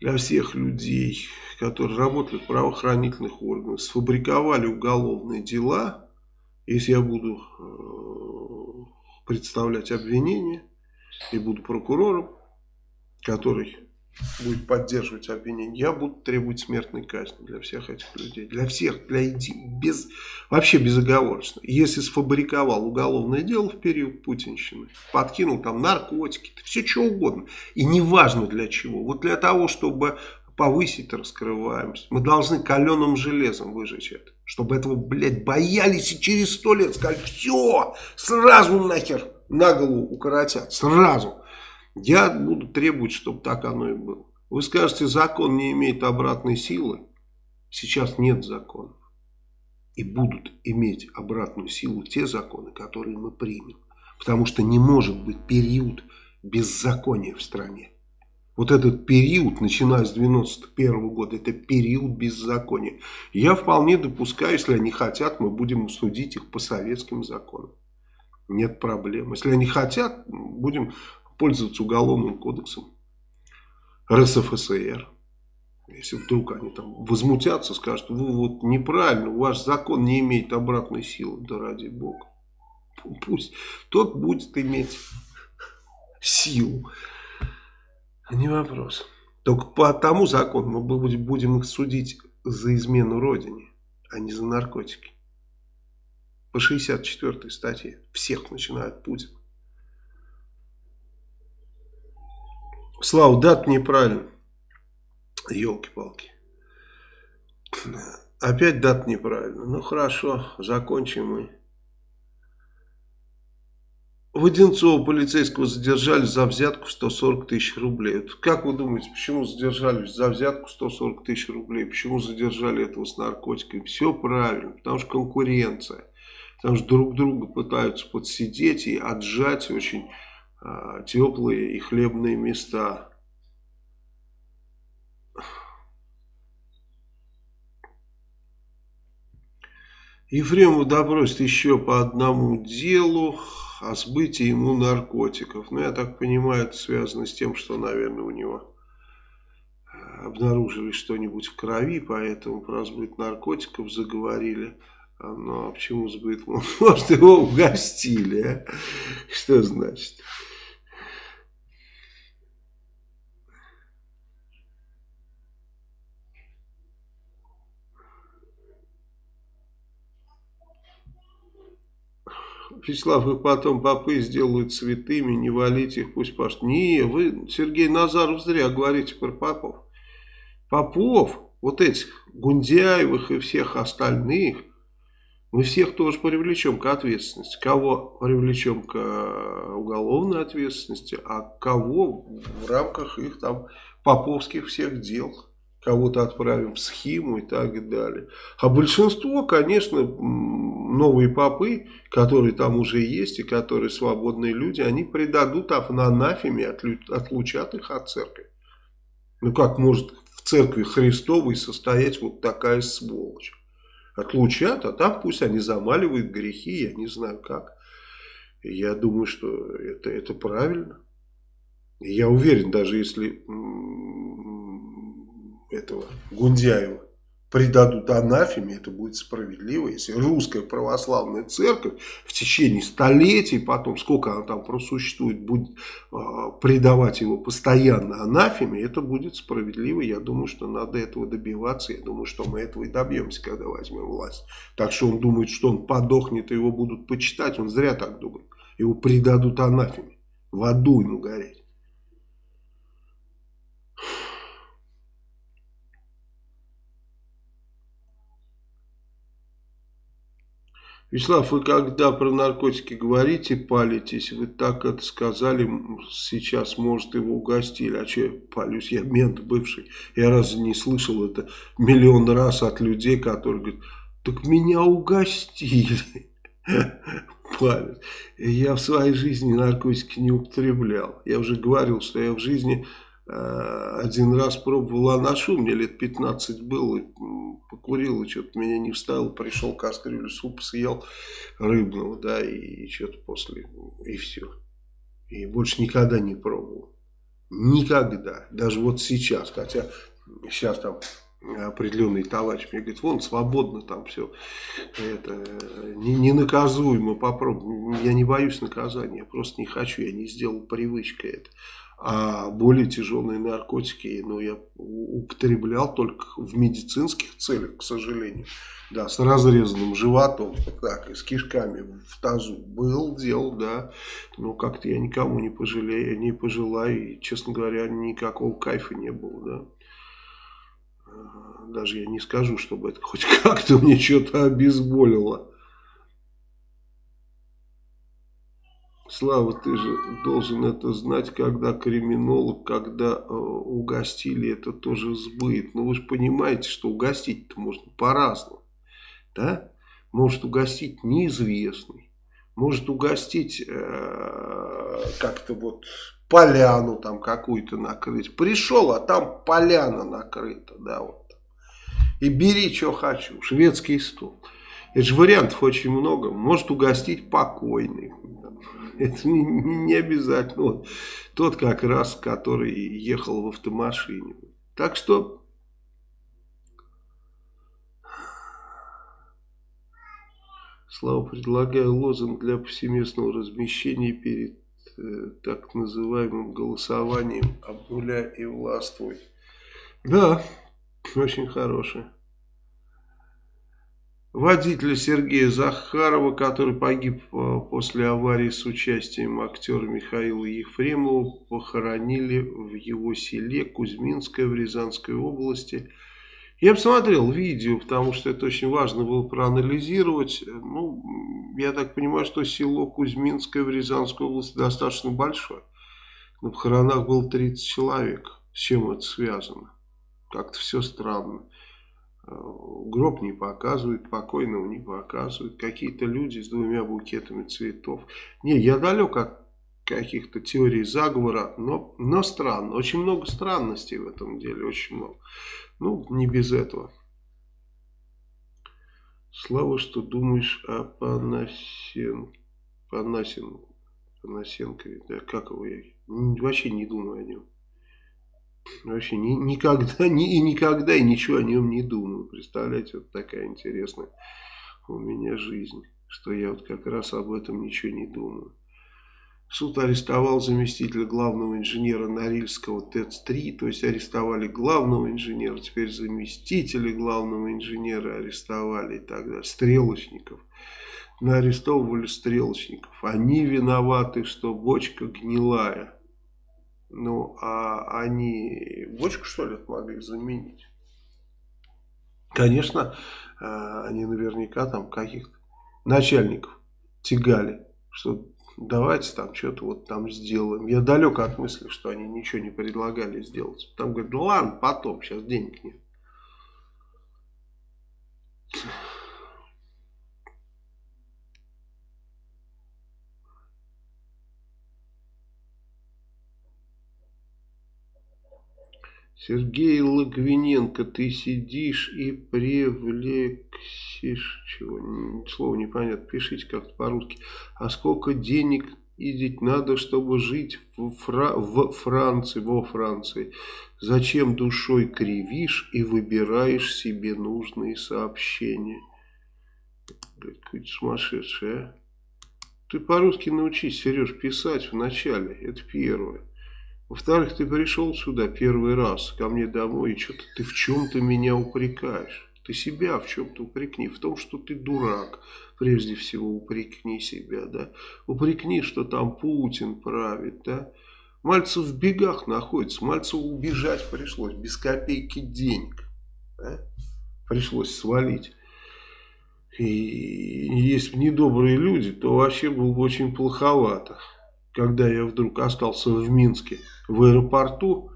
для всех людей, которые работали в правоохранительных органах, сфабриковали уголовные дела, если я буду э, представлять обвинение и буду прокурором, который будет поддерживать обвинение, я буду требовать смертной казни для всех этих людей. Для всех, для без, вообще безоговорочно. Если сфабриковал уголовное дело в период путинщины, подкинул там наркотики, все что угодно, и неважно для чего. Вот для того, чтобы повысить раскрываемость, мы должны каленым железом выжечь это. Чтобы этого, блядь, боялись и через сто лет сказали, все, сразу нахер на голову укоротят, сразу. Я буду требовать, чтобы так оно и было. Вы скажете, закон не имеет обратной силы. Сейчас нет законов. И будут иметь обратную силу те законы, которые мы примем. Потому что не может быть период беззакония в стране. Вот этот период, начиная с 91 года, это период беззакония. Я вполне допускаю, если они хотят, мы будем судить их по советским законам. Нет проблем. Если они хотят, будем пользоваться уголовным кодексом РСФСР. Если вдруг они там возмутятся, скажут, вы вот неправильно, ваш закон не имеет обратной силы, да ради бога. Пусть тот будет иметь силу. Не вопрос. Только по тому закону мы будем их судить за измену родине, а не за наркотики. По 64 статье. Всех начинает Путин. Слава, дат неправильно. Елки-палки. Опять дат неправильно. Ну хорошо, закончим мы. Воденцова полицейского задержали за взятку в 140 тысяч рублей. Вот как вы думаете, почему задержали за взятку 140 тысяч рублей? Почему задержали этого с наркотиками? Все правильно, потому что конкуренция. Потому что друг друга пытаются подсидеть и отжать очень теплые и хлебные места. Ефремов допросит еще по одному делу о сбытии ему наркотиков. Ну, я так понимаю, это связано с тем, что, наверное, у него а, обнаружили что-нибудь в крови, поэтому про сбыт наркотиков заговорили. Ну, а почему сбыт? Может, его угостили, а? Что значит? Вячеслав, вы потом попы сделают святыми, не валите их, пусть пашут. Не, вы, Сергей Назаров, зря говорите про попов. Попов, вот этих, Гундяевых и всех остальных, мы всех тоже привлечем к ответственности. Кого привлечем к э, уголовной ответственности, а кого в рамках их там поповских всех дел кого-то отправим в схему и так далее. А большинство, конечно, новые попы, которые там уже есть и которые свободные люди, они предадут анафеме, отлучат их от церкви. Ну как может в церкви Христовой состоять вот такая сволочь? Отлучат, а там пусть они замаливают грехи, я не знаю как. я думаю, что это, это правильно. я уверен, даже если этого Гундяева предадут анафеме, это будет справедливо, если русская православная церковь в течение столетий, потом сколько она там просуществует, будет э, предавать его постоянно анафеме, это будет справедливо. Я думаю, что надо этого добиваться, я думаю, что мы этого и добьемся, когда возьмем власть. Так что он думает, что он подохнет, и его будут почитать, он зря так думает. Его предадут анафеме, в аду ему гореть. Вячеслав, вы когда про наркотики говорите, палитесь, вы так это сказали, сейчас, может, его угостили. А что я палюсь? Я мент бывший. Я разве не слышал это миллион раз от людей, которые говорят, так меня угостили. Палят. Я в своей жизни наркотики не употреблял. Я уже говорил, что я в жизни один раз пробовал анашу, мне лет 15 было, покурил, и что-то меня не вставил, пришел кастрюлю суп съел рыбного, да, и что-то после, и все. И больше никогда не пробовал. Никогда. Даже вот сейчас, хотя сейчас там определенный товарищ мне говорит, вон свободно там все, это не, ненаказуемо попробуй. Я не боюсь наказания, я просто не хочу, я не сделал привычкой это. А более тяжелые наркотики, ну, я употреблял только в медицинских целях, к сожалению. Да, с разрезанным животом, так, и с кишками в тазу был, делал, да. Но как-то я никому не пожалею, не пожелаю, и, честно говоря, никакого кайфа не было, да даже я не скажу, чтобы это хоть как-то мне что-то обезболило. Слава, ты же должен это знать, когда криминолог, когда э, угостили, это тоже сбыт. Но ну, вы же понимаете, что угостить-то можно по-разному. Да? Может угостить неизвестный. Может угостить э, как-то вот поляну там какую-то накрыть. Пришел, а там поляна накрыта. Да, вот. И бери, что хочу. Шведский стол. Это же вариантов очень много. Может угостить покойный. Это не, не обязательно. Вот, тот как раз, который ехал в автомашине. Так что... Слава, предлагаю лозунг для повсеместного размещения перед э, так называемым голосованием «Обнуляй и властвуй». Да, очень хорошая. Водителя Сергея Захарова, который погиб э, после аварии с участием актера Михаила Ефремова, похоронили в его селе Кузьминское в Рязанской области. Я посмотрел видео, потому что это очень важно было проанализировать. Ну, я так понимаю, что село Кузьминское в Рязанской области достаточно большое. На похоронах было 30 человек. С чем это связано? Как-то все странно. Э, гроб не показывают, покойного не показывают. Какие-то люди с двумя букетами цветов. Не, я далек от каких-то теорий заговора, но, но странно. Очень много странностей в этом деле, очень много. Ну, не без этого. Слава, что думаешь о Панасен... Панасен... Панасенкове. Да, как его я? Вообще не думаю о нем. Вообще ни, никогда, ни, и никогда и ничего о нем не думаю. Представляете, вот такая интересная у меня жизнь, что я вот как раз об этом ничего не думаю. Суд арестовал заместителя главного инженера Норильского ТЭЦ-3, то есть арестовали главного инженера, теперь заместителя главного инженера арестовали и так далее, стрелочников. Арестовывали стрелочников. Они виноваты, что бочка гнилая. Ну, а они бочку, что ли, могли заменить? Конечно, э, они наверняка там каких-то начальников тягали, что давайте там что-то вот там сделаем. Я далек от мысли, что они ничего не предлагали сделать. Там говорят, ну ладно, потом, сейчас денег нет. Сергей Логвиненко, ты сидишь и привлексишь, чего, слово непонятно, пишите как-то по-русски. А сколько денег ездить надо, чтобы жить в, Фра в Франции, во Франции? Зачем душой кривишь и выбираешь себе нужные сообщения? Какой-то сумасшедший, а? Ты по-русски научись, Сереж, писать вначале, это первое. Во-вторых, ты пришел сюда первый раз ко мне домой, и что-то ты в чем-то меня упрекаешь. Ты себя в чем-то упрекни, в том, что ты дурак. Прежде всего упрекни себя, да. Упрекни, что там Путин правит, да. Мальцев в бегах находится, Мальцеву убежать пришлось, без копейки денег. Да? Пришлось свалить. И если бы недобрые люди, то вообще было бы очень плоховато когда я вдруг остался в Минске, в аэропорту,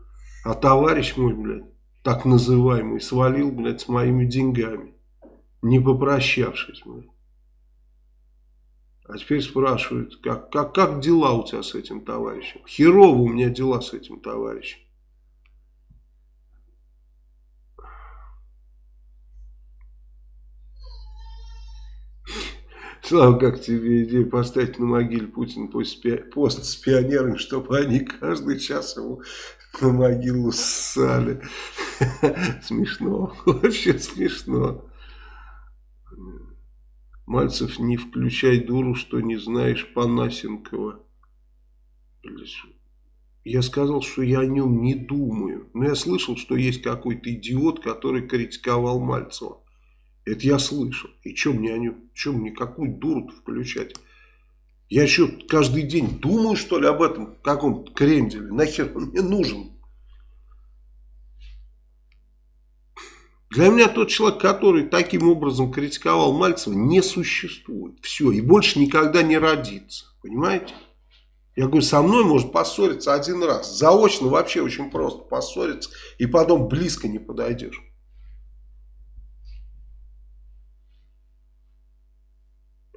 а товарищ мой, блядь, так называемый, свалил, блядь, с моими деньгами, не попрощавшись, блядь. А теперь спрашивают, как, как, как дела у тебя с этим товарищем? Херово у меня дела с этим товарищем. Слава, как тебе идея поставить на могиле Путина пост с пионерами, чтобы они каждый час ему на могилу ссали. Смешно, вообще смешно. Мальцев, не включай дуру, что не знаешь Панасенкова. Я сказал, что я о нем не думаю. Но я слышал, что есть какой-то идиот, который критиковал Мальцева. Это я слышал. И что мне о нем, что мне какую дуру включать? Я еще каждый день думаю, что ли, об этом каком-то кренделе. Нахер он мне нужен? Для меня тот человек, который таким образом критиковал Мальцева, не существует. Все, и больше никогда не родится. Понимаете? Я говорю, со мной может поссориться один раз. Заочно вообще очень просто поссориться. И потом близко не подойдешь.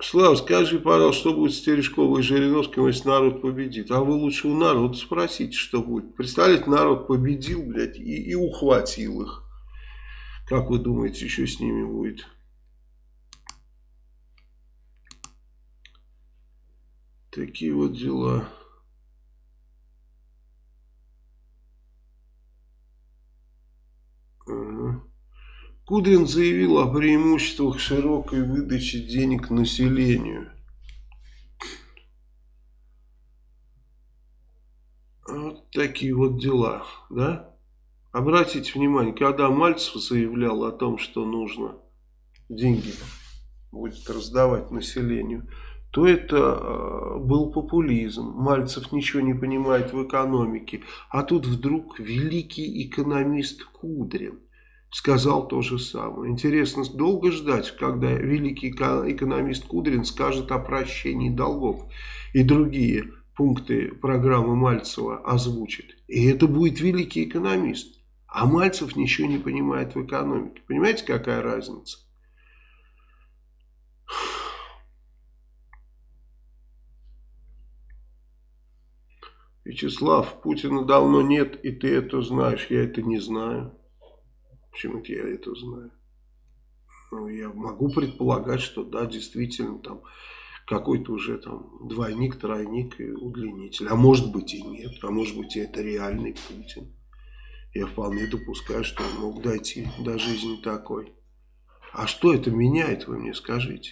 Слава, скажи, пожалуйста, что будет с Терешковой и Жириновским, если народ победит? А вы лучше у народа спросите, что будет. Представляете, народ победил, блядь, и, и ухватил их. Как вы думаете, еще с ними будет? Такие вот дела. Кудрин заявил о преимуществах широкой выдачи денег населению. Вот такие вот дела, да? Обратите внимание, когда Мальцев заявлял о том, что нужно деньги будет раздавать населению, то это э, был популизм. Мальцев ничего не понимает в экономике. А тут вдруг великий экономист Кудрин сказал то же самое. Интересно, долго ждать, когда великий экономист Кудрин скажет о прощении долгов и другие пункты программы Мальцева озвучит. И это будет великий экономист. А Мальцев ничего не понимает в экономике. Понимаете, какая разница? Вячеслав, Путина давно нет, и ты это знаешь. Я это не знаю. Почему-то я это знаю. Ну, я могу предполагать, что да, действительно, там какой-то уже там двойник, тройник и удлинитель. А может быть и нет. А может быть и это реальный Путин. Я вполне допускаю, что он мог дойти до жизни такой. А что это меняет, вы мне скажите?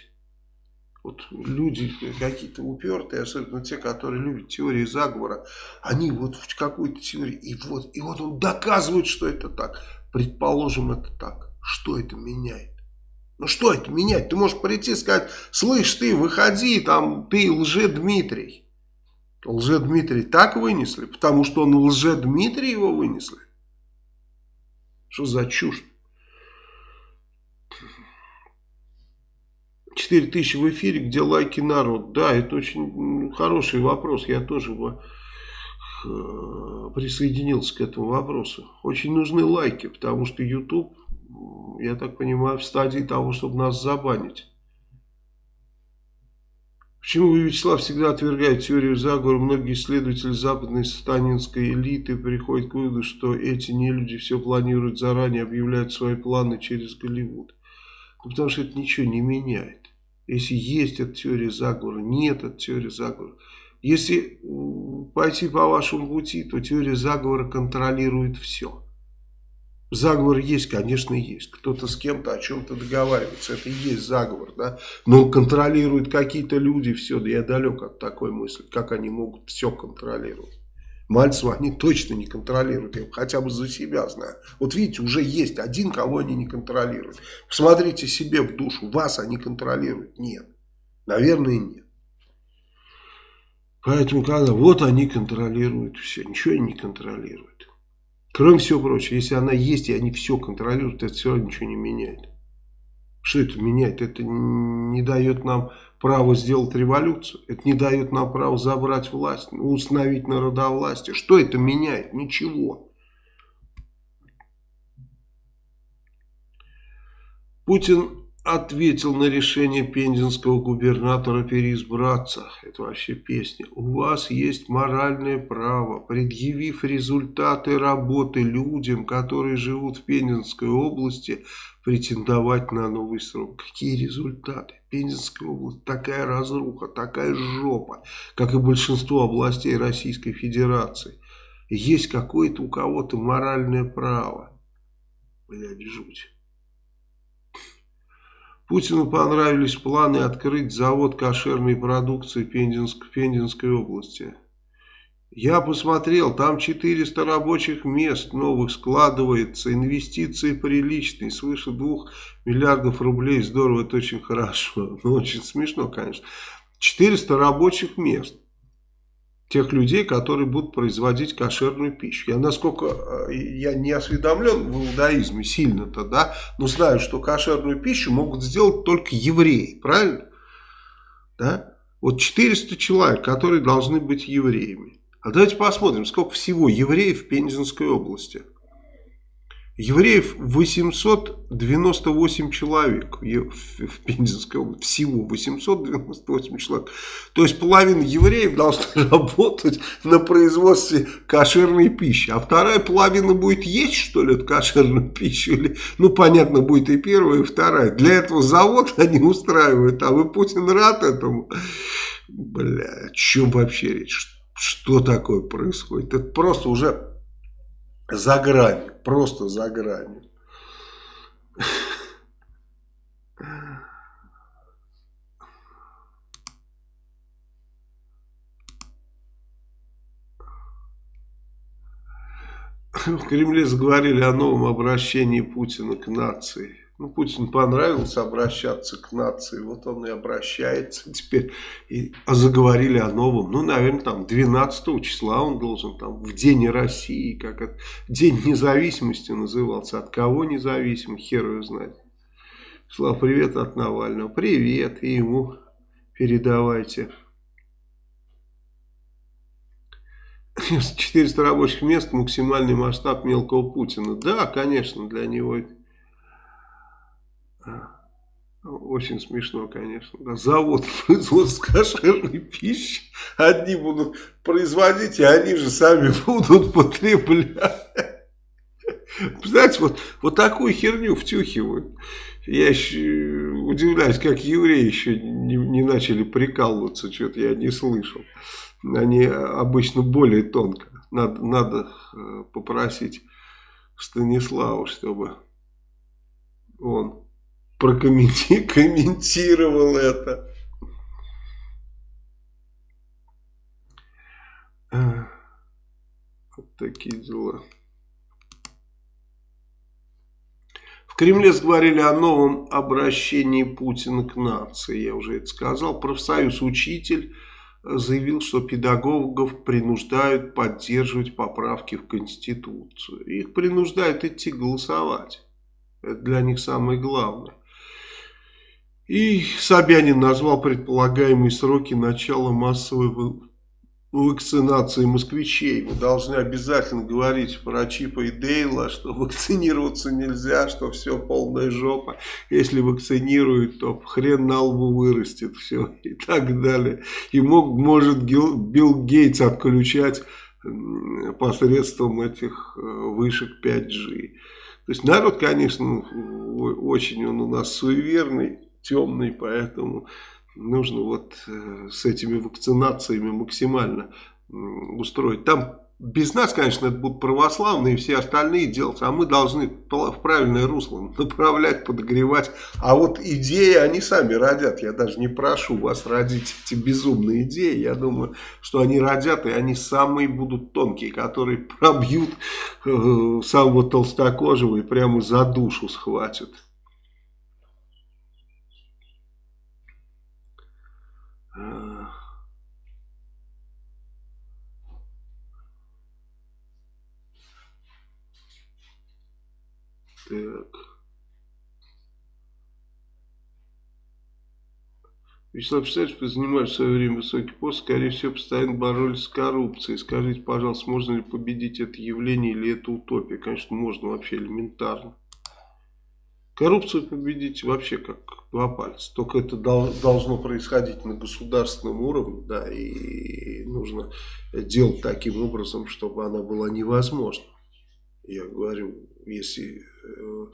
Вот люди какие-то упертые, особенно те, которые любят теории заговора, они вот в какую-то теорию, и вот, и вот он доказывает, что это так. Предположим, это так. Что это меняет? Ну что это меняет? Ты можешь прийти и сказать, слышь, ты выходи, там, ты лже-Дмитрий. Лже-Дмитрий так вынесли, потому что он лже-Дмитрий его вынесли. Что за чушь? 4 тысячи в эфире, где лайки народ. Да, это очень хороший вопрос. Я тоже э, присоединился к этому вопросу. Очень нужны лайки, потому что YouTube, я так понимаю, в стадии того, чтобы нас забанить. Почему вы, Вячеслав, всегда отвергаете теорию заговора? Многие исследователи западной сатанинской элиты приходят к выводу, что эти нелюди все планируют заранее, объявляют свои планы через Голливуд. Ну, потому что это ничего не меняет. Если есть эта теория заговора, нет этой теории заговора. Если пойти по вашему пути, то теория заговора контролирует все. Заговор есть, конечно, есть. Кто-то с кем-то о чем-то договаривается. Это и есть заговор, да. Но контролируют какие-то люди все. Да я далек от такой мысли. Как они могут все контролировать? Мальцева они точно не контролируют. Я хотя бы за себя знаю. Вот видите, уже есть один, кого они не контролируют. Посмотрите себе в душу. Вас они контролируют? Нет. Наверное, нет. Поэтому, когда вот они контролируют все, ничего они не контролируют. Кроме всего прочего, если она есть и они все контролируют, это все равно ничего не меняет. Что это меняет? Это не дает нам право сделать революцию. Это не дает нам право забрать власть, установить народовластие. Что это меняет? Ничего. Путин ответил на решение пензенского губернатора переизбраться. Это вообще песня. У вас есть моральное право, предъявив результаты работы людям, которые живут в Пензенской области, претендовать на новый срок. Какие результаты? Пензенская область такая разруха, такая жопа, как и большинство областей Российской Федерации. Есть какое-то у кого-то моральное право. Блядь, жуть. Путину понравились планы открыть завод кошерной продукции в Пензенской области. Я посмотрел, там 400 рабочих мест новых складывается, инвестиции приличные, свыше 2 миллиардов рублей, здорово, это очень хорошо, ну очень смешно, конечно. 400 рабочих мест тех людей, которые будут производить кошерную пищу. Я насколько, э, я не осведомлен в иудаизме сильно-то, да, но знаю, что кошерную пищу могут сделать только евреи, правильно? Да? Вот 400 человек, которые должны быть евреями. А давайте посмотрим, сколько всего евреев в Пензенской области. Евреев 898 человек в Пензенской области. Всего 898 человек. То есть половина евреев должна работать на производстве кошерной пищи. А вторая половина будет есть, что ли, эту кошерную пищу? Или, ну, понятно, будет и первая, и вторая. Для этого завод они устраивают. А вы, Путин, рад этому? Бля, о чем вообще речь? что такое происходит. Это просто уже за гранью, просто за гранью. В Кремле заговорили о новом обращении Путина к нации. Ну, Путин понравилось обращаться к нации, вот он и обращается теперь. И заговорили о новом, ну, наверное, там 12 числа он должен, там, в День России, как это, День независимости назывался. От кого независим, хер его знает. Слава, привет от Навального. Привет, и ему передавайте. 400 рабочих мест, максимальный масштаб мелкого Путина. Да, конечно, для него это очень смешно, конечно. Да, завод производства кошерной пищи. Одни будут производить, и они же сами будут потреблять. Знаете, вот, вот такую херню втюхивают. Я еще удивляюсь, как евреи еще не, не начали прикалываться, что-то я не слышал. Они обычно более тонко. Надо, надо э, попросить Станислава, чтобы он прокомментировал это. Вот такие дела. В Кремле заговорили о новом обращении Путина к нации. Я уже это сказал. Профсоюз «Учитель» заявил, что педагогов принуждают поддерживать поправки в Конституцию. Их принуждают идти голосовать. Это для них самое главное. И Собянин назвал предполагаемые сроки начала массовой вакцинации москвичей. Мы должны обязательно говорить про Чипа и Дейла, что вакцинироваться нельзя, что все полная жопа. Если вакцинируют, то хрен на лбу вырастет, все и так далее. И мог, может Билл Гейтс отключать посредством этих э, вышек 5G. То есть народ, конечно, очень он у нас суеверный темный, поэтому нужно вот э, с этими вакцинациями максимально устроить. Там без нас, конечно, это будут православные и все остальные делать, а мы должны в правильное русло направлять, подогревать. А вот идеи они сами родят. Я даже не прошу вас родить эти безумные идеи. Я думаю, что они родят, и они самые будут тонкие, которые пробьют э, самого толстокожего и прямо за душу схватят. Так. Вячеслав Писаревич, вы занимали в свое время высокий пост, скорее всего, постоянно боролись с коррупцией. Скажите, пожалуйста, можно ли победить это явление или это утопия? Конечно, можно вообще элементарно. Коррупцию победить вообще как два пальца. Только это должно происходить на государственном уровне, да, и нужно делать таким образом, чтобы она была невозможна. Я говорю, если э,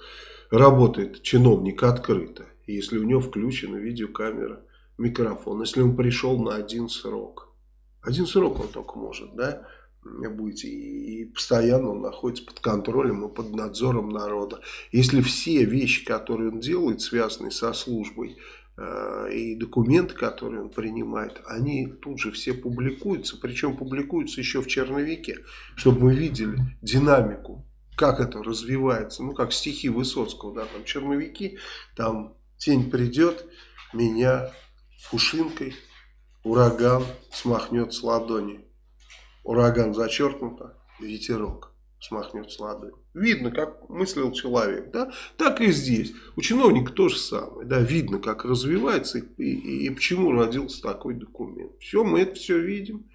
работает чиновник открыто, если у него включена видеокамера, микрофон, если он пришел на один срок. Один срок он только может, да, быть, и постоянно он находится под контролем и под надзором народа. Если все вещи, которые он делает, связанные со службой, э, и документы, которые он принимает, они тут же все публикуются, причем публикуются еще в черновике, чтобы мы видели динамику, как это развивается, ну как стихи Высоцкого, да, там черновики, там тень придет, меня пушинкой ураган смахнет с ладони. Ураган зачеркнуто, ветерок смахнет с ладони. Видно, как мыслил человек, да? Так и здесь. У чиновника то же самое, да? Видно, как развивается и, и, и почему родился такой документ. Все, мы это все видим.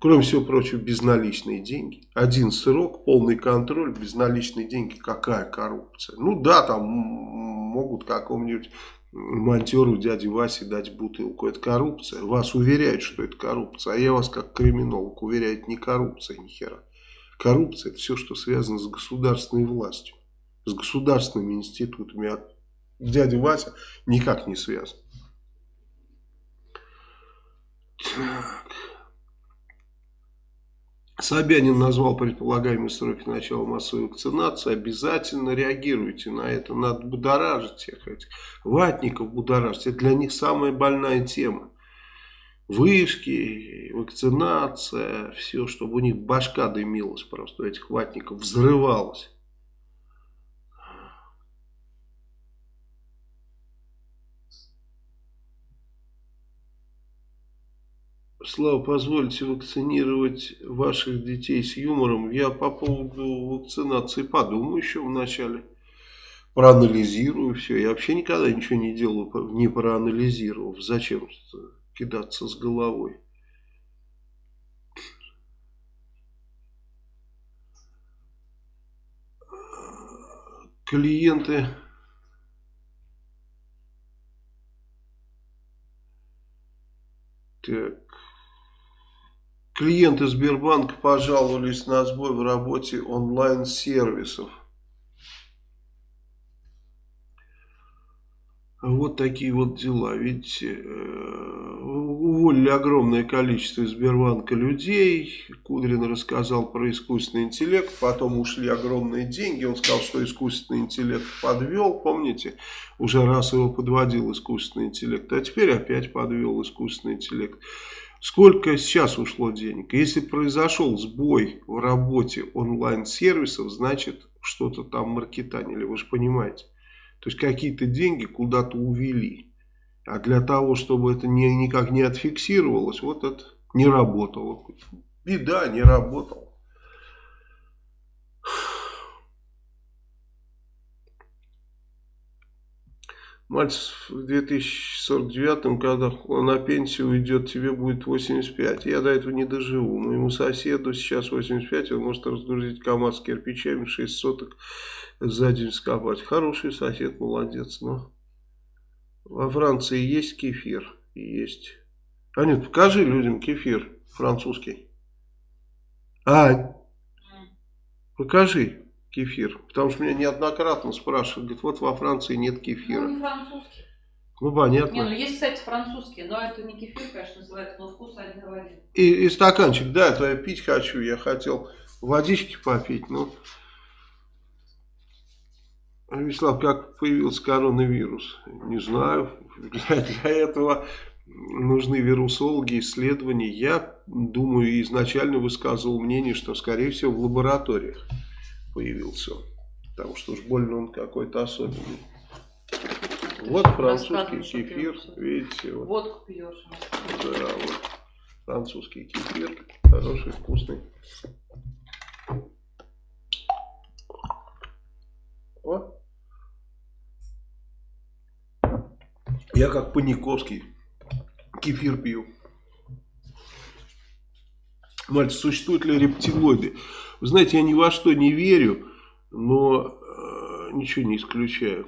Кроме всего прочего, безналичные деньги. Один срок, полный контроль, безналичные деньги. Какая коррупция? Ну да, там могут какому-нибудь монтеру дяде Васе дать бутылку. Это коррупция. Вас уверяют, что это коррупция. А я вас как криминолог уверяю, это не коррупция ни хера. Коррупция это все, что связано с государственной властью. С государственными институтами. А дядя Вася никак не связан. Так. Собянин назвал предполагаемые сроки начала массовой вакцинации. Обязательно реагируйте на это. Надо будоражить всех этих ватников, будоражить. Это для них самая больная тема. Вышки, вакцинация, все, чтобы у них башка дымилась просто, у этих ватников взрывалась. Слава, позвольте вакцинировать ваших детей с юмором. Я по поводу вакцинации подумаю еще вначале. Проанализирую все. Я вообще никогда ничего не делаю, не проанализировав. Зачем кидаться с головой? Клиенты Так. Клиенты Сбербанка пожаловались на сбой в работе онлайн-сервисов. Вот такие вот дела. Ведь э, уволили огромное количество из Сбербанка людей. Кудрин рассказал про искусственный интеллект. Потом ушли огромные деньги. Он сказал, что искусственный интеллект подвел. Помните, уже раз его подводил искусственный интеллект. А теперь опять подвел искусственный интеллект. Сколько сейчас ушло денег? Если произошел сбой в работе онлайн-сервисов, значит что-то там маркетанили, вы же понимаете. То есть какие-то деньги куда-то увели. А для того, чтобы это не, никак не отфиксировалось, вот это не работало. Беда, не работало. Мальцев в 2049, когда на пенсию уйдет, тебе будет 85. Я до этого не доживу. Моему соседу сейчас 85, он может разгрузить КАМАЗ с кирпичами 6 соток за день скопать. Хороший сосед, молодец. Но во Франции есть кефир? Есть. А нет, покажи людям кефир французский. А, покажи кефир. Потому что меня неоднократно спрашивают, говорят, вот во Франции нет кефира. Ну, не французский. Ну, понятно. Не, ну есть, кстати, французские, но это не кефир, конечно, называется, но вкус один в один. И, и стаканчик, да, это я пить хочу, я хотел водички попить, но... Вячеслав, как появился коронавирус? Не знаю. Для, для этого нужны вирусологи, исследования. Я думаю, изначально высказывал мнение, что, скорее всего, в лабораториях появился. Потому что уж больно он какой-то особенный. Вот французский кефир, видите. Вот. Водку пьешь. Да, вот. Французский кефир, хороший, вкусный. О. Я как Паниковский кефир пью. Мальчик, существуют ли рептилоиды? Вы знаете, я ни во что не верю, но э, ничего не исключаю.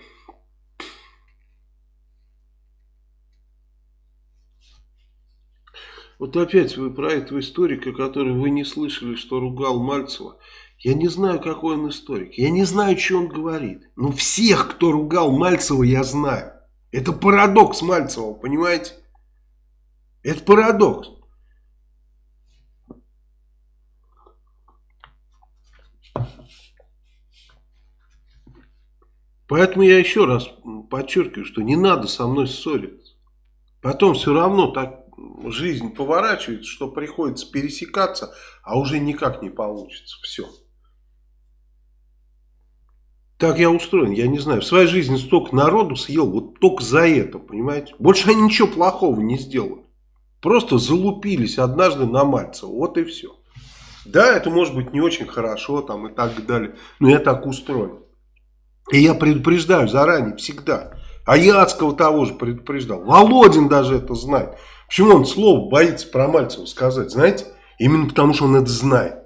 Вот опять вы про этого историка, который вы не слышали, что ругал Мальцева. Я не знаю, какой он историк. Я не знаю, что он говорит. Но всех, кто ругал Мальцева, я знаю. Это парадокс Мальцева, понимаете? Это парадокс. Поэтому я еще раз подчеркиваю, что не надо со мной ссориться. Потом все равно так жизнь поворачивается, что приходится пересекаться, а уже никак не получится. Все. Так я устроен, я не знаю. В своей жизни столько народу съел, вот только за это, понимаете? Больше они ничего плохого не сделали. Просто залупились однажды на Мальцева, вот и все. Да, это может быть не очень хорошо там и так далее, но я так устроен. И я предупреждаю заранее, всегда. А Яцкого того же предупреждал. Володин даже это знает. Почему он слово боится про Мальцева сказать, знаете? Именно потому, что он это знает.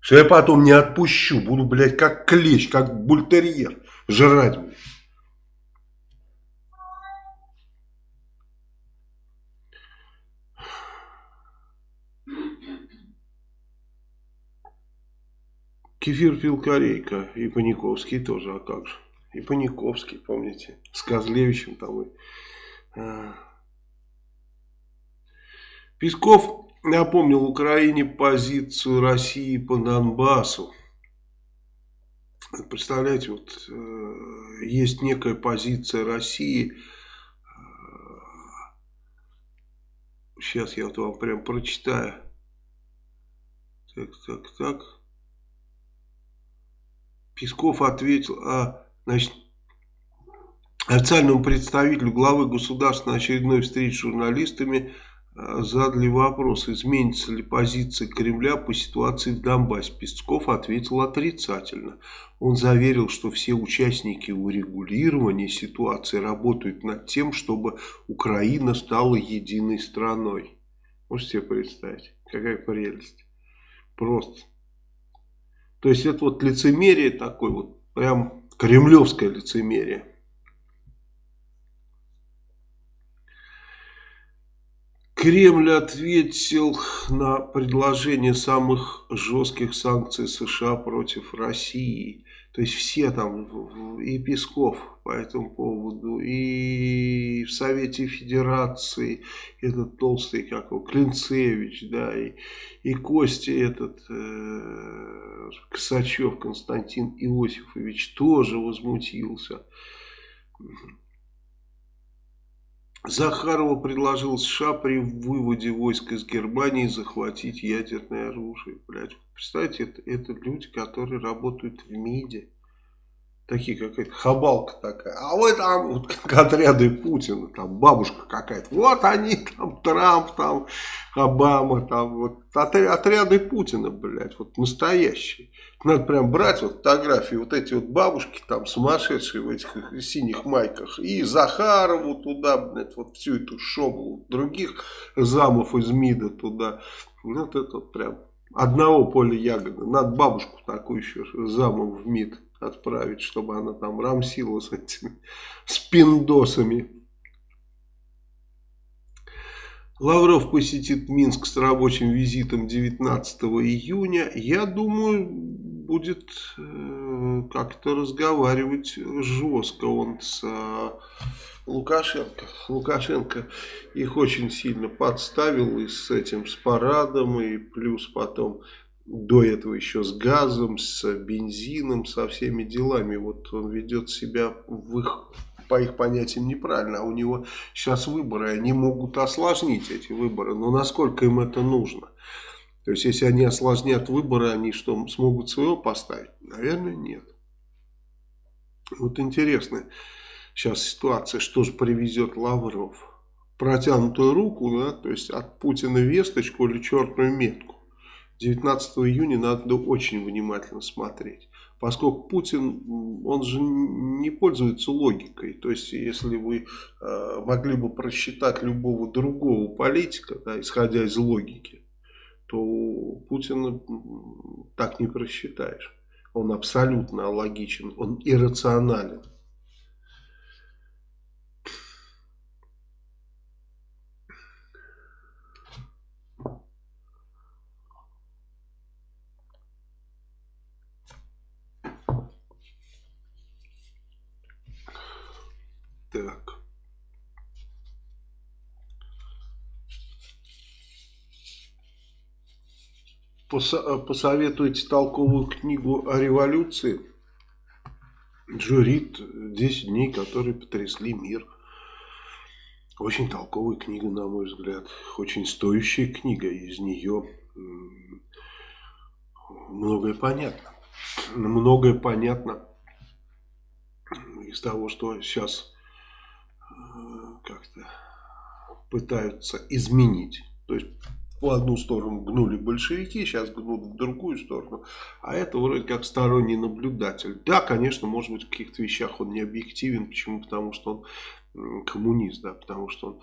Что я потом не отпущу, буду, блядь, как клещ, как бультерьер жрать, блядь. Кефир пил Корейка и Паниковский тоже, а как же. И Паниковский, помните, с Козлевичем там. И, а. Песков напомнил Украине позицию России по Донбассу. Представляете, вот э, есть некая позиция России. Сейчас я вот вам прям прочитаю. Так, так, так. Песков ответил, а, значит, официальному представителю главы государства на очередной встрече с журналистами а, задали вопрос, изменится ли позиция Кремля по ситуации в Донбассе. Песков ответил отрицательно. Он заверил, что все участники урегулирования ситуации работают над тем, чтобы Украина стала единой страной. Можете себе представить, какая прелесть. Просто. То есть это вот лицемерие такое, вот прям кремлевское лицемерие. Кремль ответил на предложение самых жестких санкций США против России. То есть все там, и Песков по этому поводу, и в Совете Федерации этот толстый, как его, Клинцевич, да, и, и Костя этот, э, Косачев Константин Иосифович тоже возмутился. Захарова предложил США при выводе войск из Германии захватить ядерное оружие. Блядь, представьте, это, это люди, которые работают в МИДе такие какая-то хабалка такая. А вы там, вот как отряды Путина, там бабушка какая-то. Вот они там, Трамп, там, Обама, там, вот отряды Путина, блядь, вот настоящие. Надо прям брать вот фотографии, вот эти вот бабушки там сумасшедшие в этих синих майках. И Захарову туда, блядь, вот всю эту шобу, других замов из МИДа туда. Вот это вот прям одного поля ягоды. Надо бабушку такую еще замом в МИД отправить, чтобы она там рамсила с этими спиндосами. Лавров посетит Минск с рабочим визитом 19 июня. Я думаю, будет э, как-то разговаривать жестко он с э, Лукашенко. Лукашенко их очень сильно подставил и с этим, с парадом, и плюс потом до этого еще с газом, с бензином, со всеми делами. Вот он ведет себя в их, по их понятиям неправильно, а у него сейчас выборы, они могут осложнить эти выборы, но насколько им это нужно? То есть, если они осложнят выборы, они что, смогут своего поставить? Наверное, нет. Вот интересная сейчас ситуация, что же привезет Лавров. Протянутую руку, да, то есть от Путина весточку или черную метку. 19 июня надо очень внимательно смотреть. Поскольку Путин, он же не пользуется логикой. То есть, если вы э, могли бы просчитать любого другого политика, да, исходя из логики, то Путина так не просчитаешь. Он абсолютно логичен, он иррационален. Так. Посоветуйте толковую книгу о революции. Джо Рид «10 дней, которые потрясли мир». Очень толковая книга, на мой взгляд. Очень стоящая книга. Из нее многое понятно. Многое понятно из того, что сейчас э, как-то пытаются изменить. То есть в одну сторону гнули большевики, сейчас гнут в другую сторону. А это вроде как сторонний наблюдатель. Да, конечно, может быть в каких-то вещах он не объективен. Почему? Потому что он коммунист, да, потому что он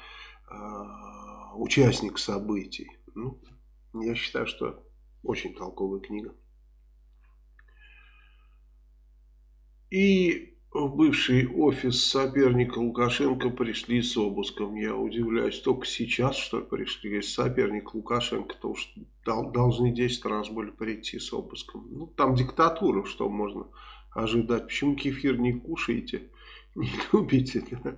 э, участник событий. Ну, я считаю, что очень толковая книга. И в бывший офис соперника Лукашенко пришли с обыском. Я удивляюсь, только сейчас, что ли, пришли. Соперник Лукашенко, то уж должны 10 раз были прийти с обыском. Ну, там диктатура, что можно ожидать. Почему кефир не кушаете, не любите? Да?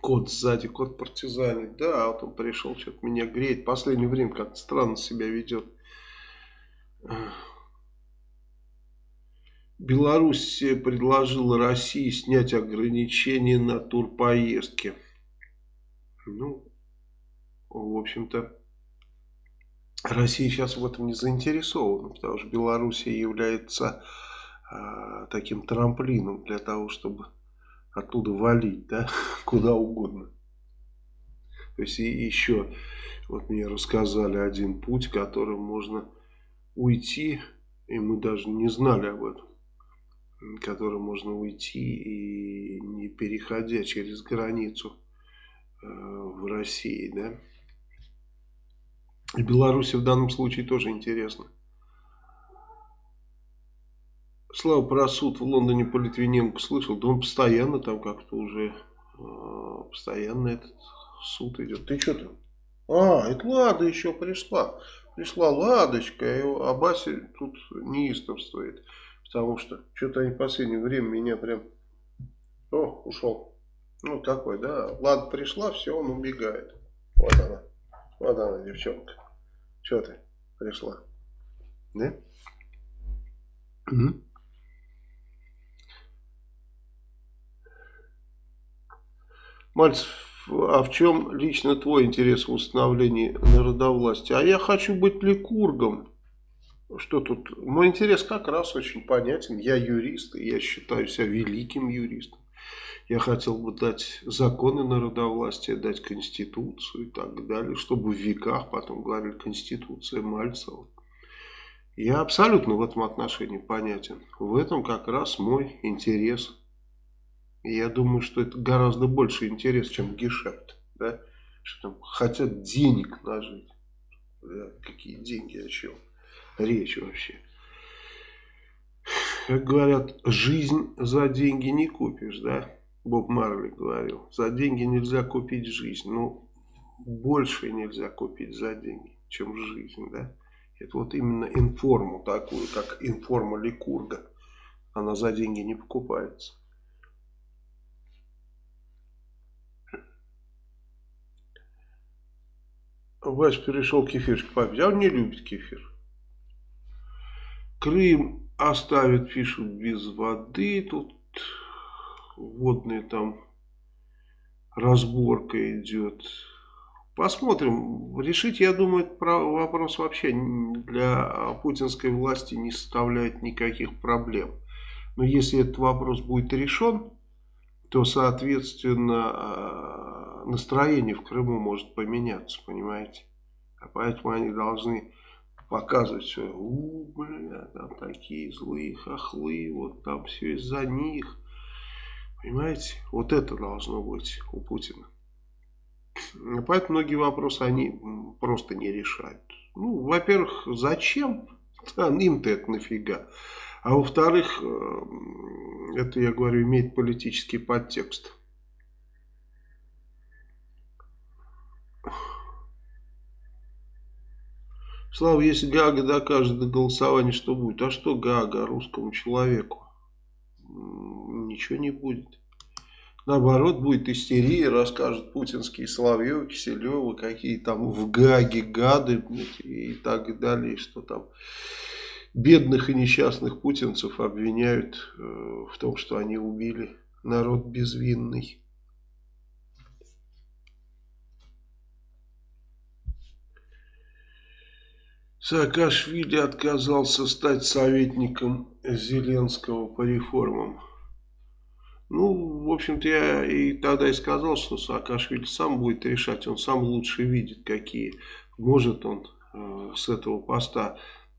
Кот сзади, кот партизанит. Да, вот он пришел, что-то меня греет. Последнее время как-то странно себя ведет. Беларусь предложила России снять ограничения на турпоездки. Ну, в общем-то, Россия сейчас в этом не заинтересована, потому что Белоруссия является э, таким трамплином для того, чтобы оттуда валить, да, куда угодно. То есть и еще, вот мне рассказали один путь, которым можно уйти, и мы даже не знали об этом которым можно уйти и не переходя через границу э, в России, да. И Беларуси в данном случае тоже интересно. Слава про суд в Лондоне по Литвиненко слышал, да он постоянно там как-то уже, э, постоянно этот суд идет. Ты что там? А, это Лада еще пришла. Пришла Ладочка, а Баси тут неистовствует. Потому что что-то они в последнее время меня прям... О, ушел. Ну, такой, да. Ладно, пришла, все, он убегает. Вот она. Вот она, девчонка. Что ты пришла? Да? Угу. Мальцев, а в чем лично твой интерес в установлении народовластия? А я хочу быть ликургом. Что тут? Мой интерес как раз очень понятен. Я юрист, и я считаю себя великим юристом. Я хотел бы дать законы народовластия, дать конституцию и так далее, чтобы в веках потом говорили конституция Мальцева. Я абсолютно в этом отношении понятен. В этом как раз мой интерес. И я думаю, что это гораздо больше интерес, чем гешефт. Да? Что там хотят денег нажить. Да? Какие деньги, о чем? Речь вообще. Как говорят, жизнь за деньги не купишь, да? Боб Марли говорил. За деньги нельзя купить жизнь. Ну, больше нельзя купить за деньги, чем жизнь, да? Это вот именно информу такую, как информа Ликурга. Она за деньги не покупается. Вась перешел кефирчик попить. А он не любит кефир. Крым оставит, пишут, без воды. Тут водная там разборка идет. Посмотрим. Решить, я думаю, вопрос вообще для путинской власти не составляет никаких проблем. Но если этот вопрос будет решен, то, соответственно, а, настроение в Крыму может поменяться, понимаете? А поэтому они должны показывать все, у, бля, там такие злые хохлы, вот там все из-за них. Понимаете, вот это должно быть у Путина. Поэтому многие вопросы они просто не решают. Ну, во-первых, зачем? Им-то это нафига. А во-вторых, э, это, я говорю, имеет политический подтекст. Слава, если Гага докажет до голосования, что будет? А что Гага русскому человеку? Ничего не будет. Наоборот, будет истерия, расскажут путинские Соловьевы, Киселевы, какие там в Гаге гады и так далее, что там бедных и несчастных путинцев обвиняют э, в том, что они убили народ безвинный. Саакашвили отказался стать советником Зеленского по реформам. Ну, в общем-то, я и тогда и сказал, что Саакашвили сам будет решать. Он сам лучше видит, какие может он э, с этого поста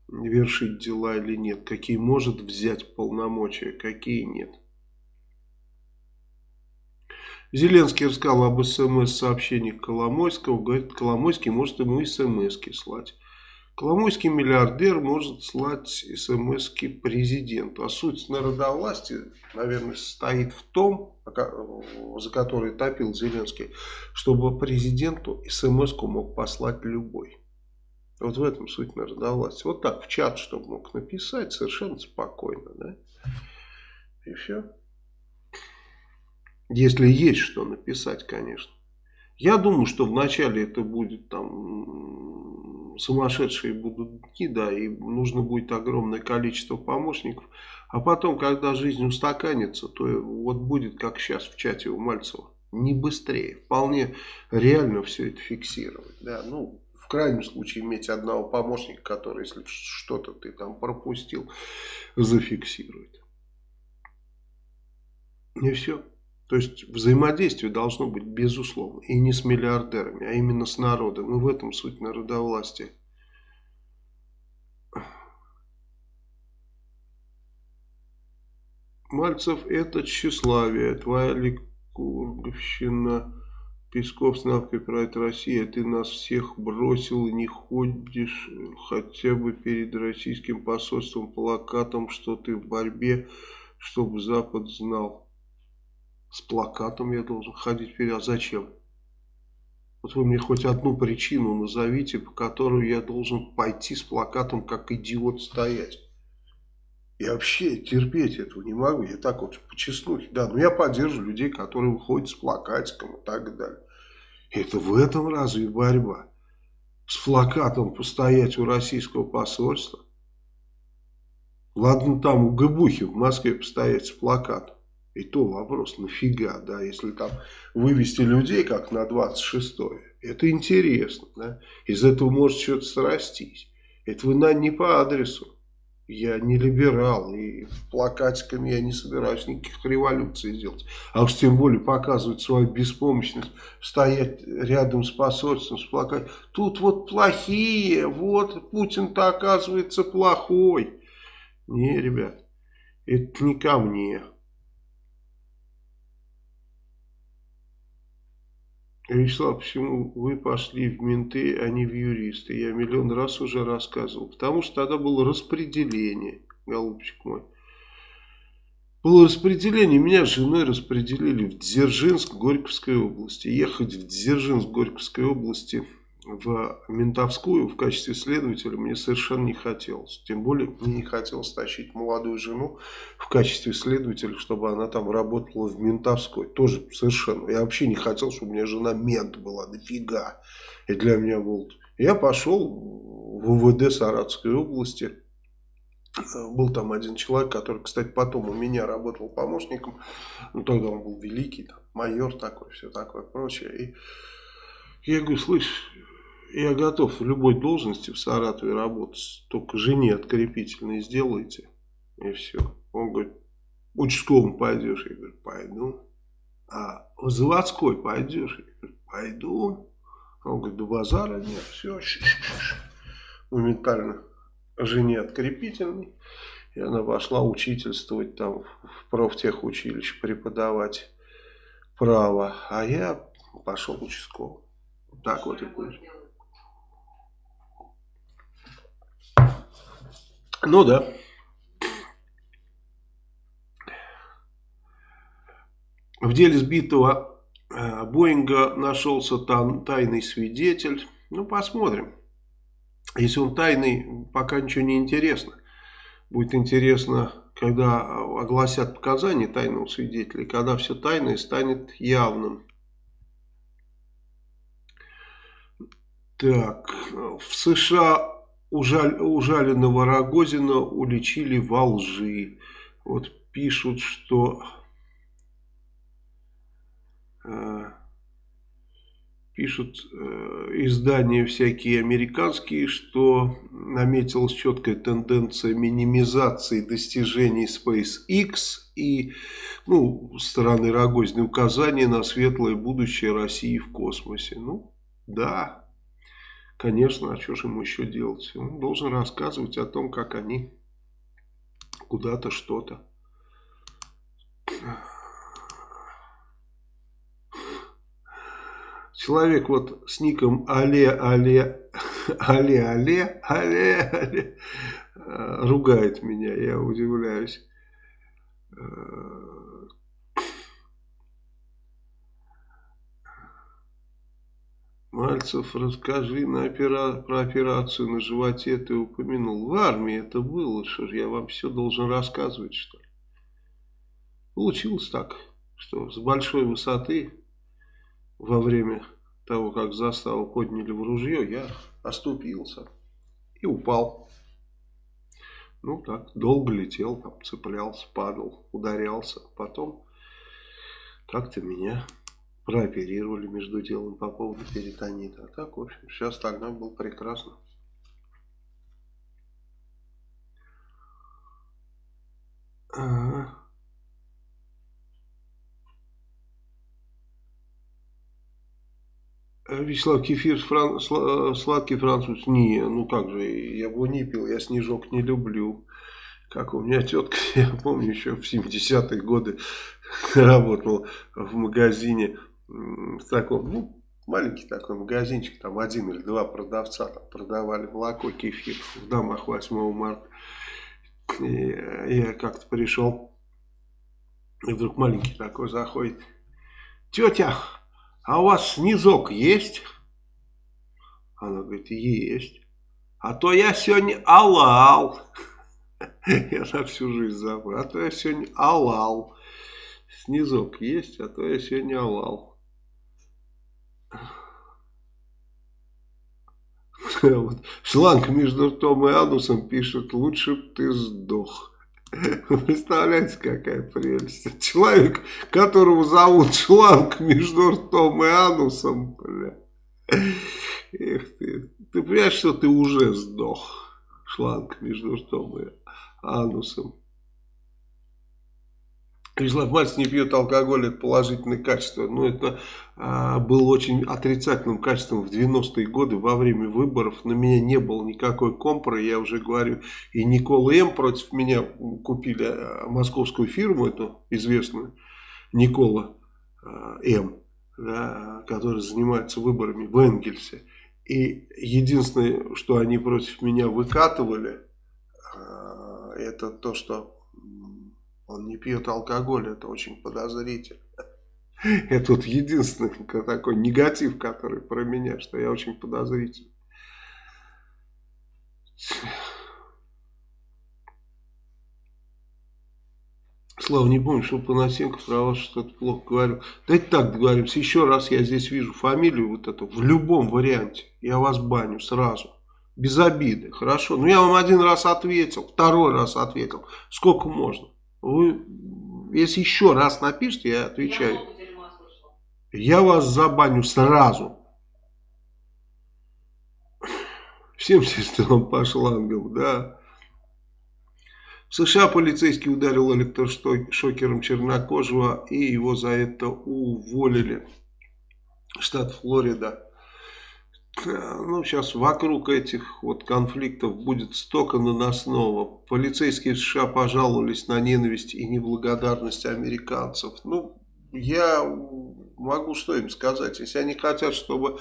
вершить дела или нет. Какие может взять полномочия, какие нет. Зеленский рассказал об смс-сообщениях Коломойского. Говорит, Коломойский может ему смс слать. Коломойский миллиардер может слать смс президенту. А суть народовластия, наверное, состоит в том, за который топил Зеленский, чтобы президенту смс мог послать любой. Вот в этом суть народовластия. Вот так в чат, чтобы мог написать совершенно спокойно. Да? И все. Если есть что написать, конечно. Я думаю, что вначале это будет там сумасшедшие будут дни, да, и нужно будет огромное количество помощников. А потом, когда жизнь устаканится, то вот будет как сейчас в чате у Мальцева. Не быстрее. Вполне реально все это фиксировать. Да, ну, в крайнем случае иметь одного помощника, который, если что-то ты там пропустил, зафиксирует. И все. То есть взаимодействие должно быть безусловно. И не с миллиардерами, а именно с народом. И в этом суть народовластия. Мальцев это тщеславие, твоя ликурговщина, Песков с навкой правит Россия, ты нас всех бросил и не ходишь хотя бы перед российским посольством плакатом, что ты в борьбе, чтобы Запад знал. С плакатом я должен ходить вперед. А зачем? Вот вы мне хоть одну причину назовите, по которой я должен пойти с плакатом, как идиот, стоять. Я вообще терпеть этого не могу. Я так вот по честнухе. Да, но я поддерживаю людей, которые выходят с плакатиком и так далее. Это в этом разве борьба? С плакатом постоять у российского посольства? Ладно, там у Габухи в Москве постоять с плакатом. И то вопрос, нафига, да, если там вывести людей как на 26-е, это интересно, да, из этого может что-то срастись. Это вы на не по адресу. Я не либерал, и плакатиками я не собираюсь никаких революций делать. А уж тем более показывать свою беспомощность, стоять рядом с посольством, с плакатом. Тут вот плохие, вот Путин-то оказывается плохой. Не, ребят, это не ко мне. Вячеслав, почему вы пошли в менты, а не в юристы? Я миллион раз уже рассказывал. Потому что тогда было распределение, голубчик мой. Было распределение, меня с женой распределили в Дзержинск Горьковской области. Ехать в Дзержинск Горьковской области в Ментовскую в качестве следователя мне совершенно не хотелось. Тем более мне не хотелось тащить молодую жену в качестве следователя, чтобы она там работала в Ментовской. Тоже совершенно. Я вообще не хотел, чтобы у меня жена мент была. Дофига. И для меня был... Я пошел в УВД Саратовской области. Был там один человек, который, кстати, потом у меня работал помощником. Ну, тогда он был великий, там, майор такой, все такое прочее. И я говорю, слышь, я готов в любой должности в Саратове работать, только жене открепительные сделайте, и все. Он говорит, участковым пойдешь? Я говорю, пойду. А в заводской пойдешь? Я говорю, пойду. Он говорит, да базара нет, все. Моментально жене открепительный. И она пошла учительствовать там в профтехучилище, преподавать право. А я пошел участковым. Так вот и будет. Ну да. В деле сбитого э, Боинга нашелся там тайный свидетель. Ну, посмотрим. Если он тайный, пока ничего не интересно. Будет интересно, когда огласят показания тайного свидетеля, когда все тайное станет явным. Так, в США ужаль, ужаленного Рогозина уличили во лжи. Вот пишут, что... Э, пишут э, издания всякие американские, что наметилась четкая тенденция минимизации достижений SpaceX и ну, стороны Рогозины указания на светлое будущее России в космосе. Ну, да, конечно, а что же ему еще делать? Он должен рассказывать о том, как они куда-то что-то Человек вот с ником Але, Але, Але, Але, Але, Але ругает меня, я удивляюсь. Мальцев, расскажи на опера... про операцию на животе ты упомянул. В армии это было, что же я вам все должен рассказывать, что ли? Получилось так, что с большой высоты во время того, как заставу подняли в ружье, я оступился и упал. Ну так, долго летел, там цеплялся, падал, ударялся. Потом как-то меня прооперировали между делом по поводу перитонита. А так, в общем, сейчас тогда был прекрасно. Ага. Вячеслав Кефир фран, сладкий француз. Не, ну как же, я бы не пил, я снежок не люблю. Как у меня тетка, я помню, еще в 70-е годы работал в магазине в таком, ну, маленький такой магазинчик, там один или два продавца там продавали молоко, кефир в домах 8 марта. И я как-то пришел, и вдруг маленький такой заходит. Тетя, а у вас снизок есть? Она говорит, есть. А то я сегодня алал. Я на всю жизнь забыл. А то я сегодня алал. Снизок есть, а то я сегодня алал. Вот. Шланг между ртом и анусом пишет, лучше бы ты сдох. Представляете, какая прелесть. Человек, которого зовут шланг между ртом и анусом, бля. Эх ты. Ты понимаешь, что ты уже сдох. Шланг между ртом и анусом. Мальцев не пьет алкоголь, это положительное качество. Но ну, это а, было очень отрицательным качеством в 90-е годы во время выборов. На меня не было никакой компры, я уже говорю. И Никола М. против меня купили а, московскую фирму, эту известную, Никола а, М., да, который занимается выборами в Энгельсе. И единственное, что они против меня выкатывали, а, это то, что он не пьет алкоголь, это очень подозрительно. Это вот единственный такой негатив, который про меня, что я очень подозрительный. Слава, не помню, что Панасенко про вас что-то плохо говорил. Давайте так договоримся. Еще раз я здесь вижу фамилию вот эту в любом варианте. Я вас баню сразу. Без обиды. Хорошо. Ну, я вам один раз ответил. Второй раз ответил. Сколько можно? Вы, если еще раз напишите, я отвечаю. Я, вас забаню сразу. Всем сестрам по шлангам, да. В США полицейский ударил электрошокером чернокожего и его за это уволили. Штат Флорида. Ну, сейчас вокруг этих вот конфликтов будет столько наносного. Полицейские США пожаловались на ненависть и неблагодарность американцев. Ну, я могу что им сказать. Если они хотят, чтобы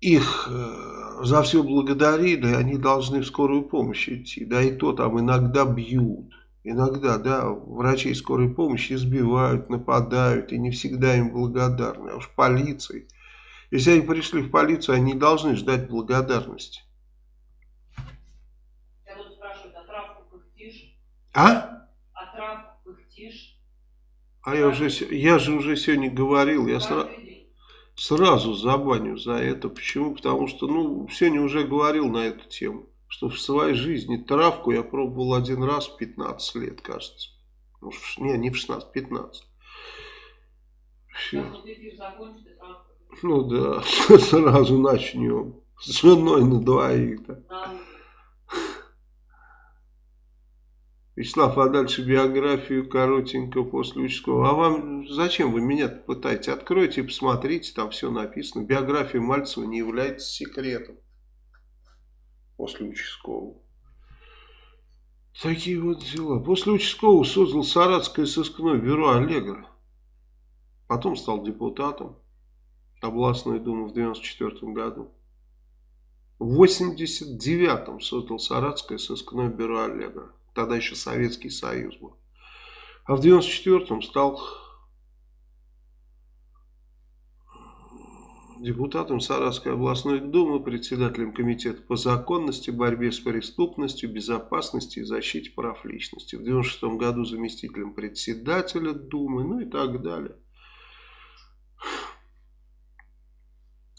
их э, за все благодарили, они должны в скорую помощь идти. Да и то там иногда бьют. Иногда, да, врачей скорой помощи избивают, нападают, и не всегда им благодарны. А уж полиции если они пришли в полицию, они должны ждать благодарности. Я тут спрашиваю, а травку пыхтишь? А? А травку пыхтишь? А я, уже, я же уже сегодня говорил, я сра... сразу забаню за это. Почему? Потому что, ну, сегодня уже говорил на эту тему, что в своей жизни травку я пробовал один раз в 15 лет, кажется. Может, не, не в 16, 15. Все. Ну да, сразу начнем. С женой на двоих-то. Вячеслав, а дальше биографию коротенько после участкового. А вам зачем вы меня пытаете? Откройте посмотрите, там все написано. Биография Мальцева не является секретом после участкового. Такие вот дела. После участкового создал Саратское сыскное бюро Аллегра. Потом стал депутатом областной думы в 94 году. В 89-м создал Саратское сыскное бюро Аллегра. Тогда еще Советский Союз был. А в 94-м стал депутатом Саратской областной думы, председателем комитета по законности, борьбе с преступностью, безопасности и защите прав личности. В 96 году заместителем председателя думы, ну и так далее.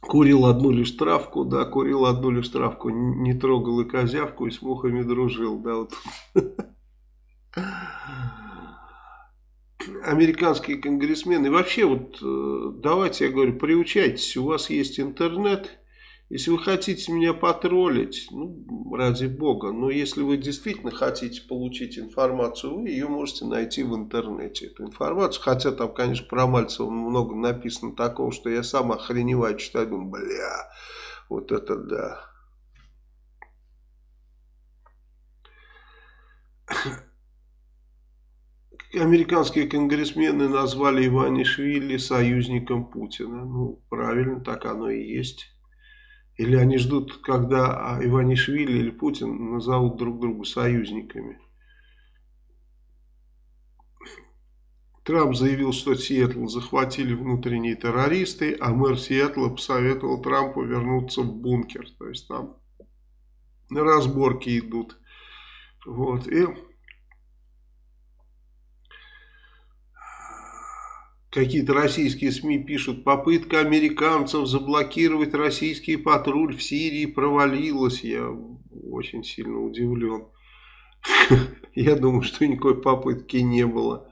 Курил одну лишь травку, да, курил одну лишь травку, не трогал и козявку, и с мухами дружил, да, вот. Американские конгрессмены, вообще вот, э, давайте, я говорю, приучайтесь, у вас есть интернет, если вы хотите меня потроллить, ну, ради бога, но если вы действительно хотите получить информацию, вы ее можете найти в интернете, эту информацию. Хотя там, конечно, про Мальцева много написано такого, что я сам охреневаю, читаю, думаю, бля, вот это да. Американские конгрессмены назвали Иванишвили союзником Путина. Ну, правильно, так оно и есть. Или они ждут, когда Иванишвили или Путин назовут друг друга союзниками. Трамп заявил, что Сиэтл захватили внутренние террористы, а мэр Сиэтла посоветовал Трампу вернуться в бункер. То есть там разборки идут. Вот. И Какие-то российские СМИ пишут, попытка американцев заблокировать российский патруль в Сирии провалилась. Я очень сильно удивлен. Я думаю, что никакой попытки не было.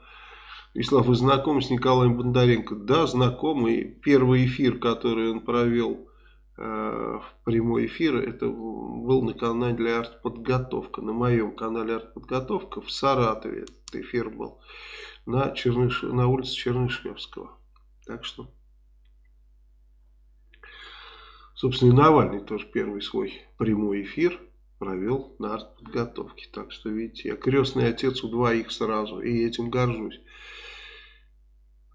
Вячеслав, вы знакомы с Николаем Бондаренко? Да, знакомый. Первый эфир, который он провел в прямой эфир, это был на канале «Артподготовка». На моем канале «Артподготовка» в Саратове этот эфир был на, Черныш... на улице Чернышевского. Так что, собственно, и Навальный тоже первый свой прямой эфир провел на артподготовке. Так что, видите, я крестный отец у двоих сразу, и этим горжусь.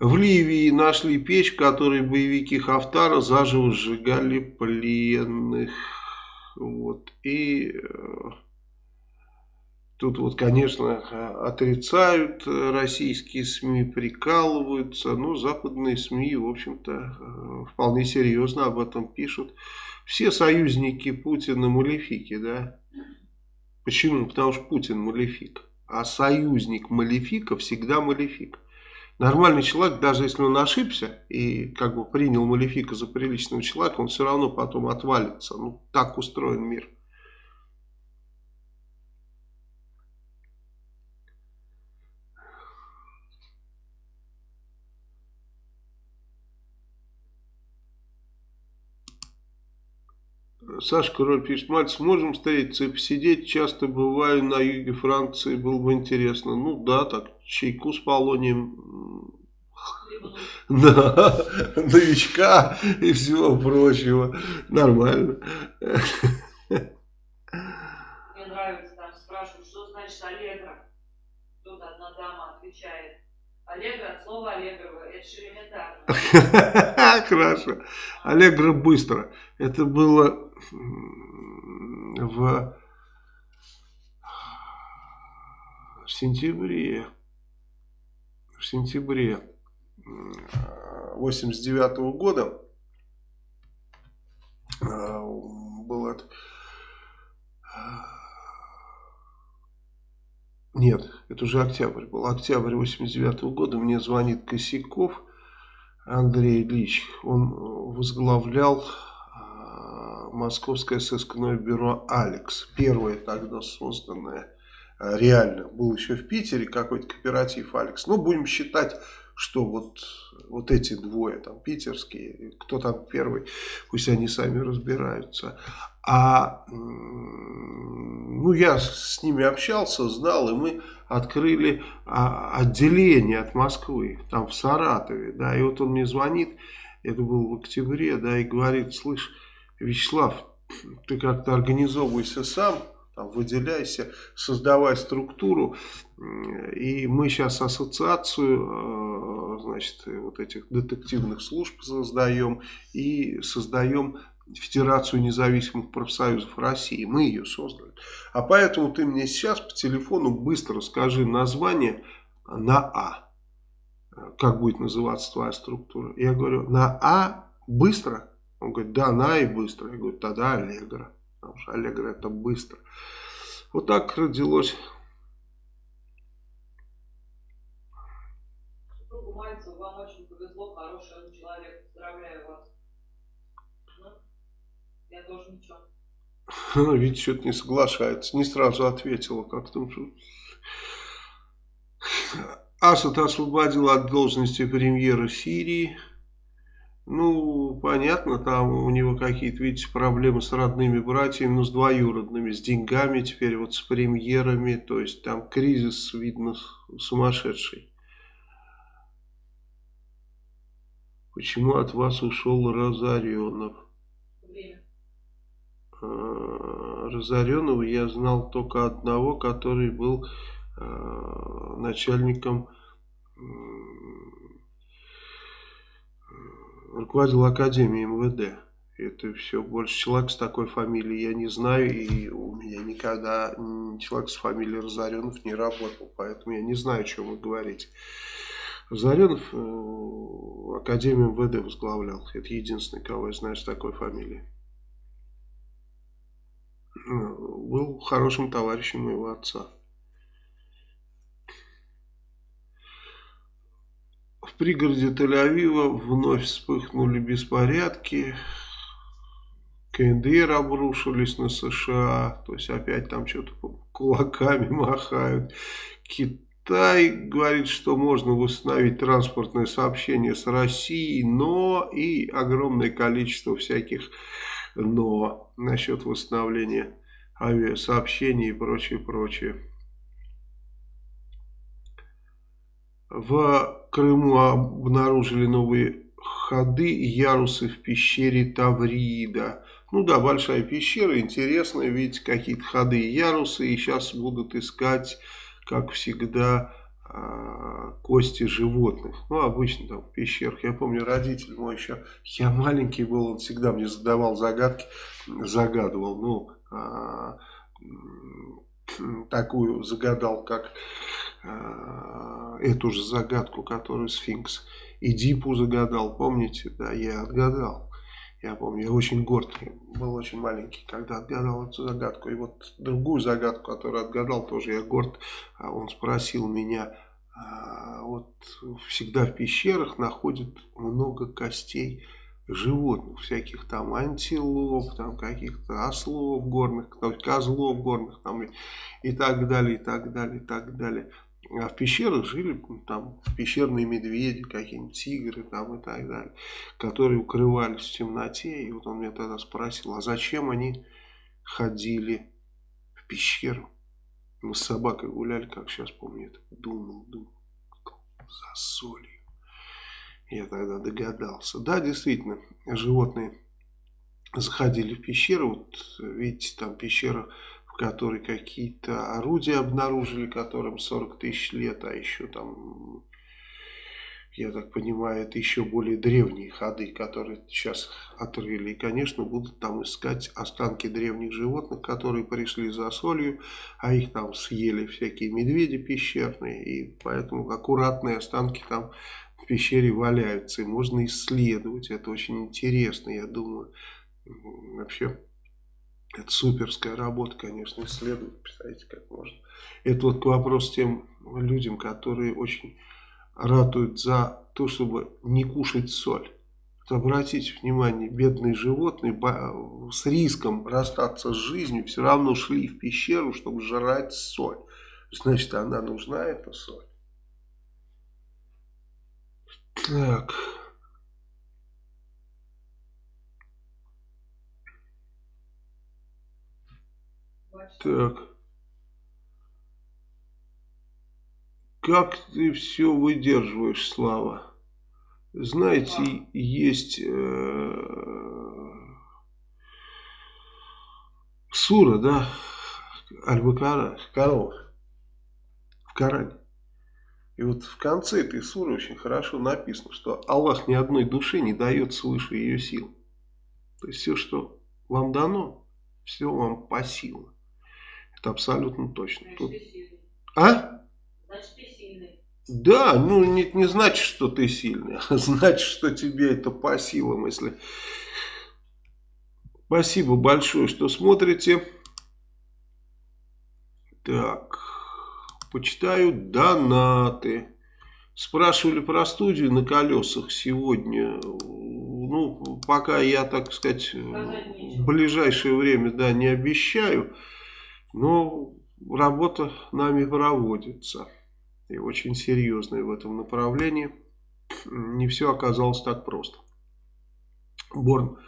В Ливии нашли печь, в которой боевики Хафтара заживо сжигали пленных. Вот. И э, Тут вот, конечно, отрицают российские СМИ, прикалываются, но западные СМИ, в общем-то, э, вполне серьезно об этом пишут. Все союзники Путина малефики, да? Почему? Потому что Путин малефик. А союзник малефика всегда малефик. Нормальный человек, даже если он ошибся и как бы принял малефика за приличного человека, он все равно потом отвалится. Ну, так устроен мир. Саша Король пишет, Мальцев, можем встретиться и посидеть, часто бываю на юге Франции, было бы интересно. Ну да, так, чайку с полонием, да, новичка и всего прочего, нормально. Мне нравится, там спрашивают, что значит аллегро. Тут одна дама отвечает, аллегро от слова аллегрово, это элементарно. Хорошо, аллегро быстро. Это было в сентябре, в сентябре 89 -го года а, был это Нет, это уже октябрь был. Октябрь 89 -го года мне звонит Косяков Андрей Ильич. Он возглавлял а, Московское сыскное бюро «Алекс». Первое тогда созданное а, реально. Был еще в Питере какой-то кооператив «Алекс». Но будем считать, что вот, вот эти двое, там, питерские, кто там первый, пусть они сами разбираются. А ну, я с ними общался, знал, и мы открыли а, отделение от Москвы, там в Саратове, да, и вот он мне звонит, это было в октябре, да, и говорит, слышь, Вячеслав, ты как-то организовывайся сам, там, выделяйся, создавай структуру, и мы сейчас ассоциацию, э, значит, вот этих детективных служб создаем, и создаем Федерацию независимых профсоюзов России. Мы ее создали. А поэтому ты мне сейчас по телефону быстро скажи название на А. Как будет называться твоя структура? Я говорю, на А быстро? Он говорит, да, на и быстро. Я говорю, тогда Аллегра. Потому что Аллегра это быстро. Вот так родилось. Супругу Мальцеву вам очень повезло, хороший он человек. Поздравляю вас. Я тоже ничего. Она, видите, что-то не соглашается. Не сразу ответила. Как там что... Асад освободил от должности премьера Сирии. Ну, понятно, там у него какие-то, видите, проблемы с родными братьями, ну, с двоюродными, с деньгами теперь, вот с премьерами. То есть там кризис, видно, сумасшедший. Почему от вас ушел Разоренов? Э, Разоренного я знал только одного, который был э, начальником, руководил Академией МВД. Это все, больше человек с такой фамилией я не знаю, и у меня никогда человек с фамилией Разоренов не работал, поэтому я не знаю, о чем вы говорите. Разоренов э, Академию МВД возглавлял, это единственный, кого я знаю с такой фамилией был хорошим товарищем моего отца. В пригороде Тель-Авива вновь вспыхнули беспорядки. КНДР обрушились на США. То есть опять там что-то кулаками махают. Китай говорит, что можно восстановить транспортное сообщение с Россией, но и огромное количество всяких но насчет восстановления авиасообщений и прочее, прочее. В Крыму обнаружили новые ходы и ярусы в пещере Таврида. Ну да, большая пещера, интересная, видите, какие-то ходы и ярусы. И сейчас будут искать, как всегда, а, кости животных. Ну, обычно там в пещерах. Я помню, родитель мой еще, я маленький был, он всегда мне задавал загадки, загадывал, ну, а, такую загадал, как а, эту же загадку, которую сфинкс Эдипу загадал, помните? Да, я отгадал. Я помню, я очень горд, был очень маленький, когда отгадал эту загадку. И вот другую загадку, которую отгадал, тоже я горд. А он спросил меня, а, вот всегда в пещерах находят много костей животных, всяких там антилоп, там каких-то ослов горных, козлов горных там и, и так далее, и так далее, и так далее. А в пещерах жили там пещерные медведи, какие-нибудь тигры там и так далее, которые укрывались в темноте. И вот он меня тогда спросил, а зачем они ходили в пещеру? Мы с собакой гуляли, как сейчас помню, это думал, думал, за солью. Я тогда догадался. Да, действительно, животные заходили в пещеру. Вот видите, там пещера в которой какие-то орудия обнаружили, которым 40 тысяч лет, а еще там, я так понимаю, это еще более древние ходы, которые сейчас отрыли. И, конечно, будут там искать останки древних животных, которые пришли за солью, а их там съели всякие медведи пещерные, и поэтому аккуратные останки там в пещере валяются, и можно исследовать. Это очень интересно, я думаю. Вообще Это суперская работа, конечно, исследовать, представляете, как можно. Это вот к вопросу тем людям, которые очень ратуют за то, чтобы не кушать соль. Обратите внимание, бедные животные с риском расстаться с жизнью все равно шли в пещеру, чтобы жрать соль. Значит, она нужна, эта соль. Так... Так. Как ты все выдерживаешь, Слава? Знаете, есть э, сура, да, Аль-Бакара, корова, в Коране. И вот в конце этой суры очень хорошо написано, что Аллах ни одной душе не дает свыше ее сил. То есть все, что вам дано, все вам по силам. Это абсолютно точно. Значит, Тут... А? Значит, ты сильный. Да, ну не, не значит, что ты сильный, а значит, что тебе это по силам, если... Спасибо большое, что смотрите. Так, почитаю донаты. Спрашивали про студию на колесах сегодня. Ну, пока я, так сказать, в ближайшее время, да, не обещаю. Но работа нами проводится. И очень серьезная в этом направлении. Не все оказалось так просто. Борн.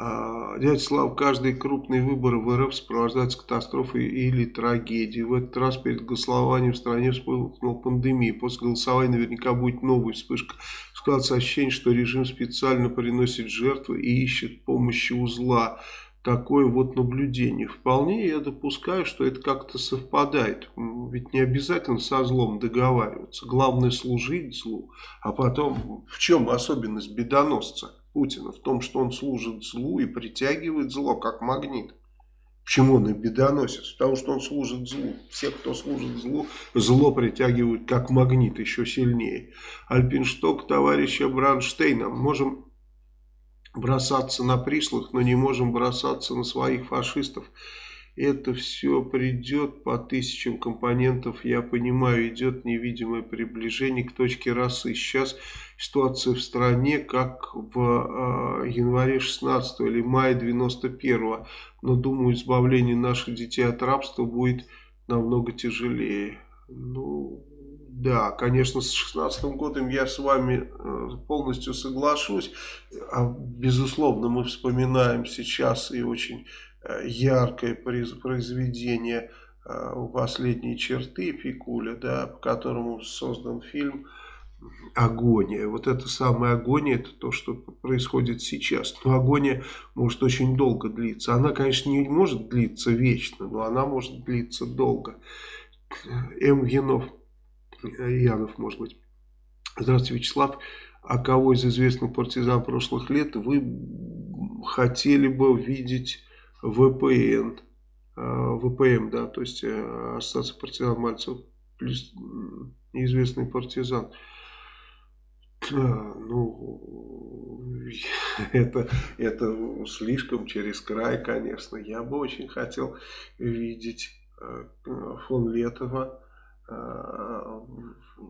А, дядя Слав, каждый крупный выбор в РФ сопровождается катастрофой или трагедией. В этот раз перед голосованием в стране вспыхнула пандемия. После голосования наверняка будет новая вспышка. Складывается ощущение, что режим специально приносит жертвы и ищет помощи у зла такое вот наблюдение. Вполне я допускаю, что это как-то совпадает. Ведь не обязательно со злом договариваться. Главное служить злу. А потом, в чем особенность бедоносца Путина? В том, что он служит злу и притягивает зло, как магнит. Почему он и бедоносец? Потому что он служит злу. Все, кто служит злу, зло притягивают как магнит еще сильнее. Альпиншток товарища Бранштейна. Можем бросаться на пришлых, но не можем бросаться на своих фашистов. Это все придет по тысячам компонентов, я понимаю, идет невидимое приближение к точке расы. Сейчас ситуация в стране как в э, январе 16 или мае 91 но думаю, избавление наших детей от рабства будет намного тяжелее. Ну, да, конечно, с 16 годом я с вами э, полностью соглашусь. А, безусловно, мы вспоминаем сейчас и очень яркое произведение э, «Последние черты» Пикуля, да, по которому создан фильм агония. Вот это самая агония, это то, что происходит сейчас. Но агония может очень долго длиться. Она, конечно, не может длиться вечно, но она может длиться долго. М. Генов Янов, может быть. Здравствуйте, Вячеслав. А кого из известных партизан прошлых лет вы хотели бы видеть А, ВПМ, да, то есть э, Ассоциация партизан Мальцев плюс неизвестный партизан. Ну, это, это слишком через край, конечно. Я бы очень хотел видеть э, фон Летова Э,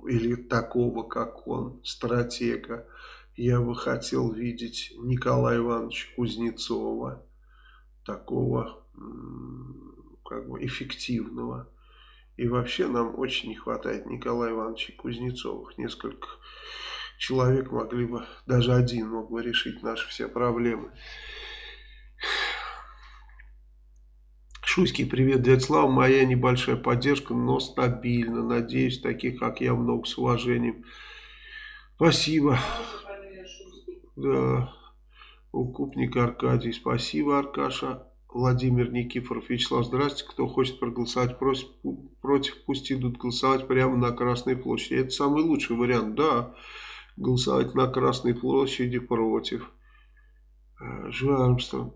или такого, как он, стратега. Я бы хотел видеть Николая Ивановича Кузнецова, такого как бы эффективного. И вообще нам очень не хватает Николая Ивановича Кузнецовых. Несколько человек могли бы, даже один мог бы решить наши все проблемы. Шуйский, привет, дядя Слава. Моя небольшая поддержка, но стабильно. Надеюсь, таких, как я, много с уважением. Спасибо. Да. Укупник Аркадий. Спасибо, Аркаша. Владимир Никифоров. Вячеслав, здрасте. Кто хочет проголосовать против, против, пусть идут голосовать прямо на Красной площади. Это самый лучший вариант, да. Голосовать на Красной площади против. Э, Жу Армстронг.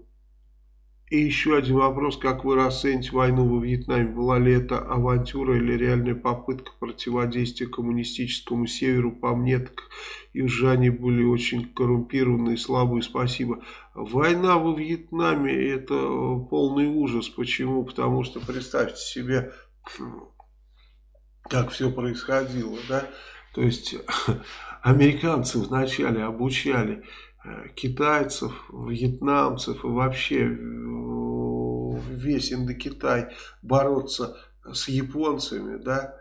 И еще один вопрос, как вы расцените войну во Вьетнаме? Была ли это авантюра или реальная попытка противодействия коммунистическому северу? По мне, так южане были очень коррумпированные, слабые, спасибо. Война во Вьетнаме это полный ужас. Почему? Потому что представьте себе, как все происходило, да? То есть американцы вначале обучали китайцев, вьетнамцев и вообще весь Индокитай бороться с японцами, да,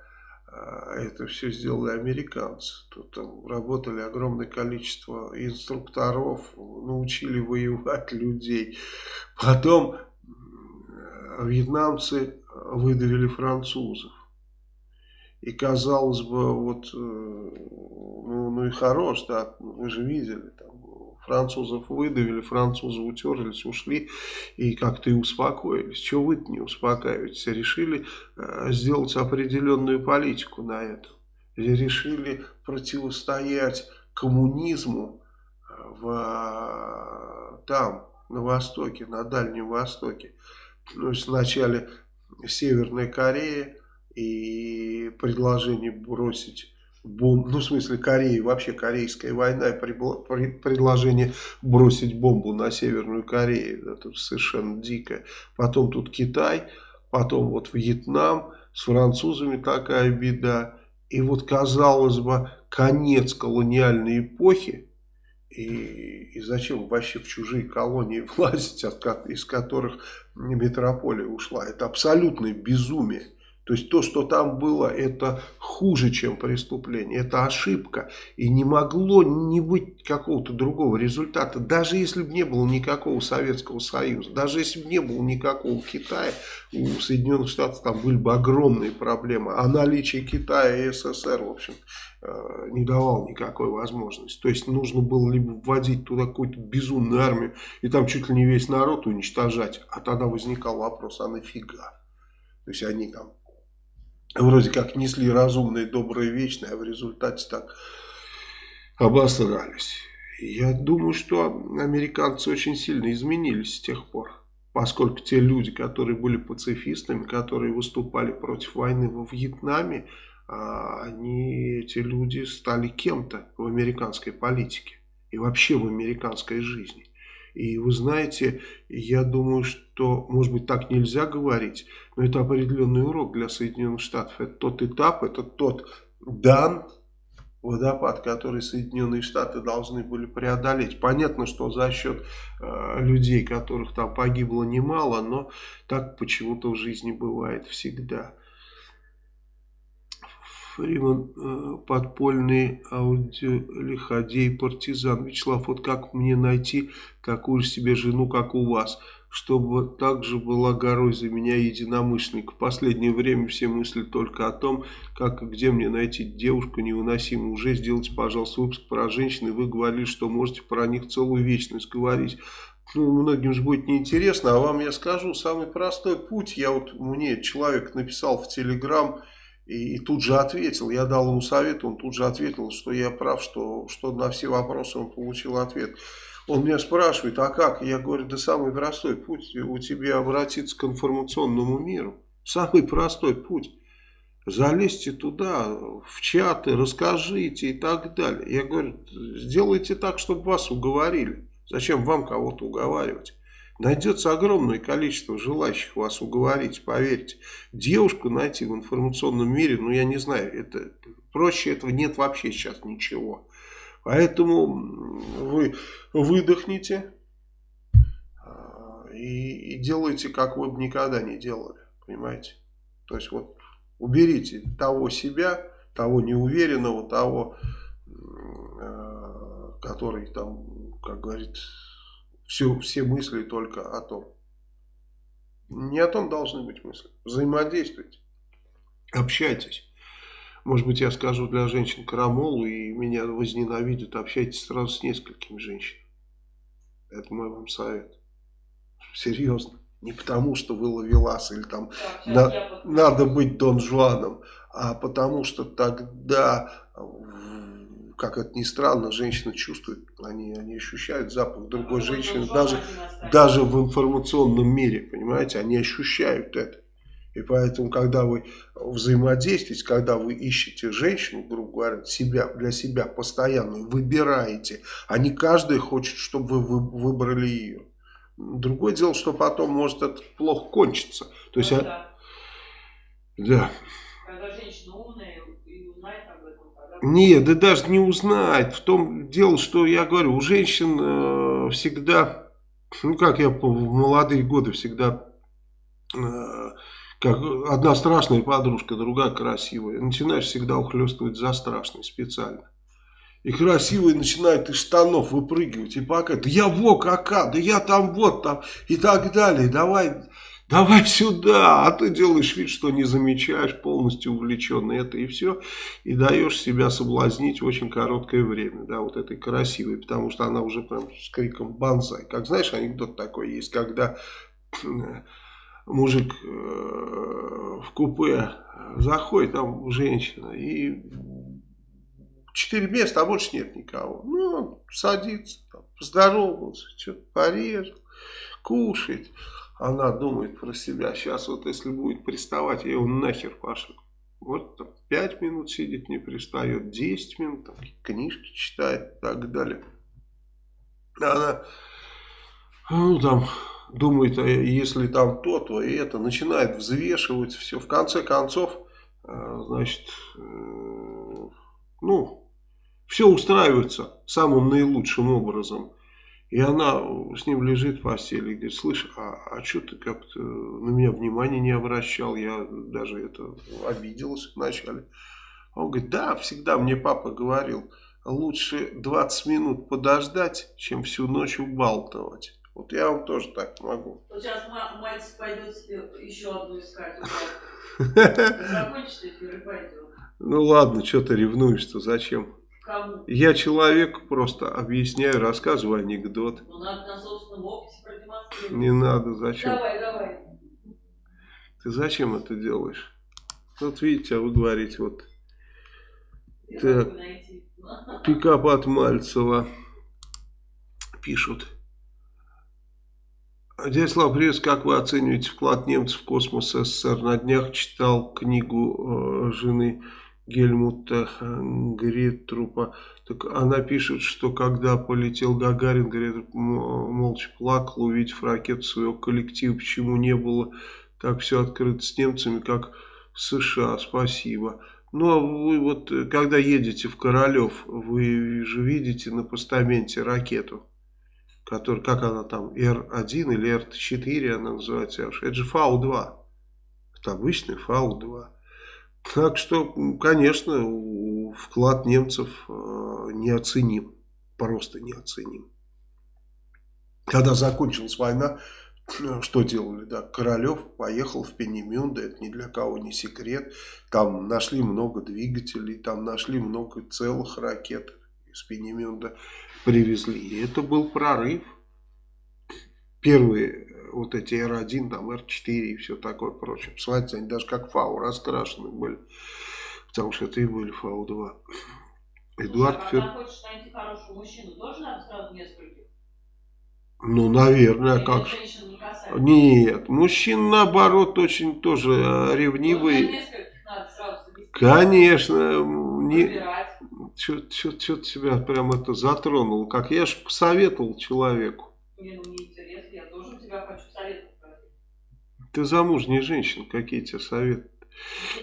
а это все сделали американцы. Тут там работали огромное количество инструкторов, научили воевать людей. Потом вьетнамцы выдавили французов. И казалось бы, вот, э, ну, ну и хорош, да, вы же видели, там, французов выдавили, французы утерлись, ушли и как-то и успокоились. Чего вы не успокаиваетесь? Решили э, сделать определенную политику на это. Решили противостоять коммунизму э, в, там, на Востоке, на Дальнем Востоке. То есть вначале Северная Корея и предложение бросить бомб, ну в смысле Кореи, вообще корейская война и предложение бросить бомбу на Северную Корею, это совершенно дикое. Потом тут Китай, потом вот Вьетнам, с французами такая беда. И вот казалось бы конец колониальной эпохи, и, и зачем вообще в чужие колонии влазить, от, из которых метрополия ушла, это абсолютное безумие. То есть то, что там было, это хуже, чем преступление, это ошибка. И не могло не быть какого-то другого результата. Даже если бы не было никакого Советского Союза, даже если бы не было никакого Китая, у Соединенных Штатов там были бы огромные проблемы. А наличие Китая и СССР, в общем, э, не давал никакой возможности. То есть нужно было либо вводить туда какую-то безумную армию и там чуть ли не весь народ уничтожать. А тогда возникал вопрос, а нафига? То есть они там вроде как несли разумное, доброе, вечное, а в результате так обосрались. Я думаю, что американцы очень сильно изменились с тех пор. Поскольку те люди, которые были пацифистами, которые выступали против войны во Вьетнаме, а, они, эти люди стали кем-то в американской политике и вообще в американской жизни. И вы знаете, я думаю, что, может быть, так нельзя говорить, но это определенный урок для Соединенных Штатов. Это тот этап, это тот дан, водопад, который Соединенные Штаты должны были преодолеть. Понятно, что за счет э, людей, которых там погибло немало, но так почему-то в жизни бывает всегда. Фриман, э, подпольный аудиолиходей, партизан. Вячеслав, вот как мне найти такую же себе жену, как у вас, чтобы также была горой за меня единомышленник. В последнее время все мысли только о том, как и где мне найти девушку невыносимую. Уже сделайте, пожалуйста, выпуск про женщин, и вы говорили, что можете про них целую вечность говорить. Ну, многим же будет неинтересно, а вам я скажу самый простой путь. Я вот, мне человек написал в Телеграм, и, тут же ответил, я дал ему совет, он тут же ответил, что я прав, что, что на все вопросы он получил ответ. Он меня спрашивает, а как? Я говорю, да самый простой путь у тебя обратиться к информационному миру. Самый простой путь. Залезьте туда, в чаты, расскажите и так далее. Я говорю, сделайте так, чтобы вас уговорили. Зачем вам кого-то уговаривать? Найдется огромное количество желающих вас уговорить, поверьте. Девушку найти в информационном мире, ну я не знаю, это проще этого нет вообще сейчас ничего. Поэтому вы выдохните а, и, и делайте, как вы бы никогда не делали. Понимаете? То есть вот уберите того себя, того неуверенного, того, а, который там, как говорит все, все мысли только о том. Не о том должны быть мысли. Взаимодействуйте. Общайтесь. Может быть, я скажу для женщин крамолу, и меня возненавидят. Общайтесь сразу с несколькими женщинами. Это мой вам совет. Серьезно. Не потому, что вы ловелас или там да, на, надо быть Дон Жуаном, а потому что тогда как это ни странно, женщины чувствуют, они, они ощущают запах другой женщины, даже, даже в информационном мире, понимаете, они ощущают это. И поэтому, когда вы взаимодействуете, когда вы ищете женщину, грубо говоря, себя, для себя постоянно выбираете, а не каждый хочет, чтобы вы выбрали ее. Другое дело, что потом может это плохо кончиться. То есть, ну, а да. да. Когда женщина умная и узнает об этом, тогда... Нет, да даже не узнает. В том дело, что я говорю, у женщин э, всегда, ну как я в молодые годы всегда... Э, как одна страшная подружка, другая красивая. Начинаешь всегда ухлестывать за страшной специально. И красивые начинают из штанов выпрыгивать. И пока, да я во кака, да я там вот там и так далее. Давай, давай сюда. А ты делаешь вид, что не замечаешь, полностью увлеченный это и все. И даешь себя соблазнить в очень короткое время. Да, вот этой красивой. Потому что она уже прям с криком банзай. Как знаешь, анекдот такой есть, когда мужик э, в купе заходит, там женщина, и четыре места, а больше нет никого. Ну, он садится, там, поздоровался, что-то порежет, кушает. Она думает про себя, сейчас вот если будет приставать, я его нахер пошлю. Вот там, 5 минут сидит, не пристает, 10 минут, там, книжки читает и так далее. Она, ну там, думает, а если там то, то и это, начинает взвешивать все. В конце концов, э, значит, э, ну, все устраивается самым наилучшим образом. И она с ним лежит в постели и говорит, слышь, а, а что ты как-то на меня внимания не обращал, я даже это обиделась вначале. Он говорит, да, всегда мне папа говорил, лучше 20 минут подождать, чем всю ночь убалтывать. Вот я вам тоже так могу. Вот сейчас мать пойдет себе еще одну искать. Закончится эфир и пойдет. Ну ладно, что ты ревнуешь-то, зачем? Кому? Я человек просто объясняю, рассказываю анекдот. Ну надо на собственном опыте продемонстрировать. Не надо, зачем? Давай, давай. Ты зачем это делаешь? Вот видите, а вы говорите, вот Я Так. пикап от Мальцева пишут. Дядя привет, как вы оцениваете вклад немцев в космос СССР? На днях читал книгу э, жены Гельмута Гретрупа. Так она пишет, что когда полетел Гагарин, Гретруп м- молча плакал, увидев ракету своего коллектива. Почему не было так все открыто с немцами, как в США? Спасибо. Ну, а вы вот, э, когда едете в Королев, вы же видите на постаменте ракету, которая, как она там, Р-1 или Р-4 она называется, это же Фау-2. Это обычный Фау-2. Так что, конечно, вклад немцев э, неоценим. Просто неоценим. Когда закончилась война, э, что делали? Да, Королев поехал в Пенемюнде, это ни для кого не секрет. Там нашли много двигателей, там нашли много целых ракет из Пенемюнда привезли. И это был прорыв. Первые вот эти Р-1, там Р-4 и все такое прочее. Посмотрите, они даже как ФАУ раскрашены были. Потому что это и были ФАУ-2. Эдуард а Фер... хочешь найти хорошего мужчину, тоже надо сразу нескольких? Ну, наверное, Или как же. не? Нет, мужчин наоборот очень тоже ревнивые. надо сразу завести. Конечно, не, Выбирать. что ты себя прям это затронул. Как я же посоветовал человеку. Не, ну мне интересно, я тоже у тебя хочу советов. Ты замужняя женщина, какие тебе советы?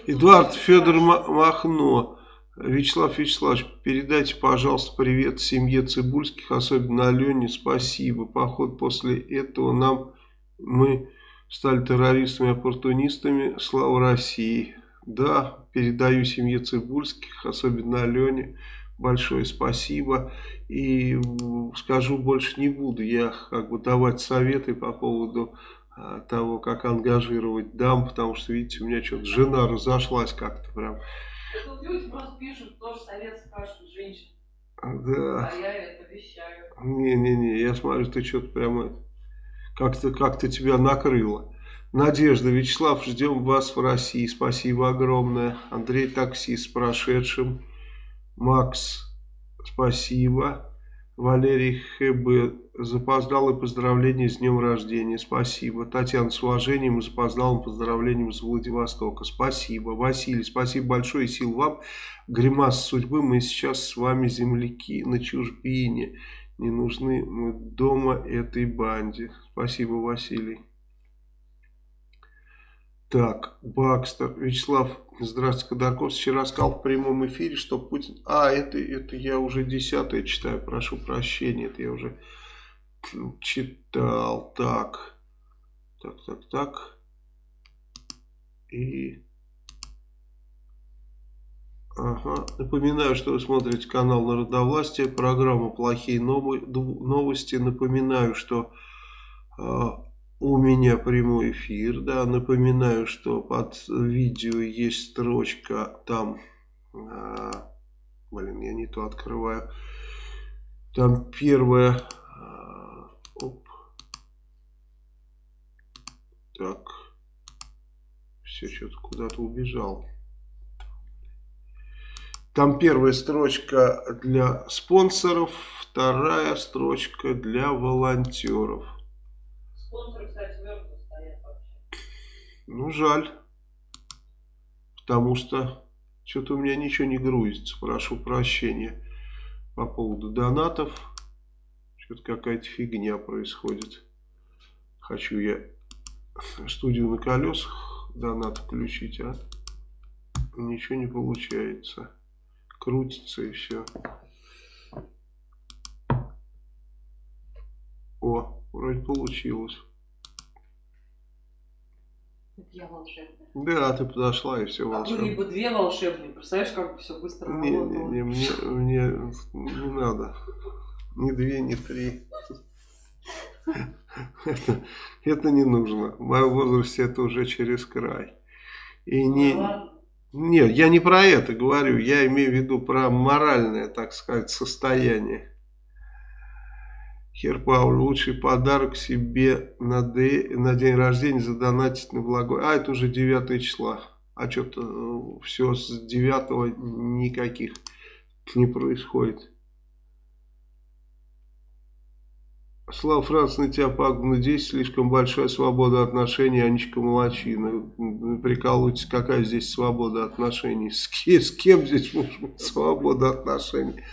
Эдуард Федор Ма- Махно. Вячеслав Вячеславович, передайте, пожалуйста, привет семье Цибульских, особенно Алене, спасибо. Поход после этого нам, мы стали террористами-оппортунистами, слава России. Да, передаю семье Цибульских, особенно Алене, большое спасибо. И скажу больше не буду, я как бы давать советы по поводу того, как ангажировать дам, потому что, видите, у меня что-то жена разошлась как-то прям. Тут люди просто пишут, тоже совет спрашивают женщин. Да, А я это вещаю. не-не-не, я смотрю, ты что-то прям это, как-то как тебя накрыло. Надежда, Вячеслав, ждем вас в России, спасибо огромное. Андрей Таксист с прошедшим. Макс, Спасибо. Валерий ХБ. Запоздалое поздравление с днем рождения. Спасибо. Татьяна, с уважением и запоздалым поздравлением с Владивостока. Спасибо. Василий, спасибо большое и сил вам. Гримас судьбы. Мы сейчас с вами земляки на чужбине. Не нужны мы дома этой банде. Спасибо, Василий. Так, Бакстер. Вячеслав, здравствуйте, Ходорков. Вчера сказал в прямом эфире, что Путин... А, это, это я уже десятое читаю, прошу прощения. Это я уже читал. Так, так, так, так. И... Ага. Напоминаю, что вы смотрите канал Народовластия, программа «Плохие новости». Напоминаю, что а, у меня прямой эфир, да, напоминаю, что под видео есть строчка, там, а, блин, я не то открываю, там первая, а, оп, так, все, что-то куда-то убежал. Там первая строчка для спонсоров, вторая строчка для волонтеров. Спонсоры, Ну, жаль. Потому что что-то у меня ничего не грузится. Прошу прощения по поводу донатов. Что-то какая-то фигня происходит. Хочу я студию на колесах донат включить, а ничего не получается. Крутится и все. О, Вроде получилось. Я волшебная. Да, ты подошла и все а волшебно. были бы две волшебные, представляешь, как все быстро не, не, не, мне, мне не надо. Ни две, ни три. Это, это не нужно. В моем возрасте это уже через край. И ну не, нет, я не про это говорю. Я имею в виду про моральное, так сказать, состояние. Хер Пауль, лучший подарок себе на, д... на день рождения задонатить на благой. А, это уже 9 числа. А что-то э, все с 9 никаких не происходит. Слава Франц, на тебя пагубно здесь слишком большая свобода отношений, Анечка Молочина. Прикалывайтесь, какая здесь свобода отношений? С, кем, с кем здесь может быть свобода отношений?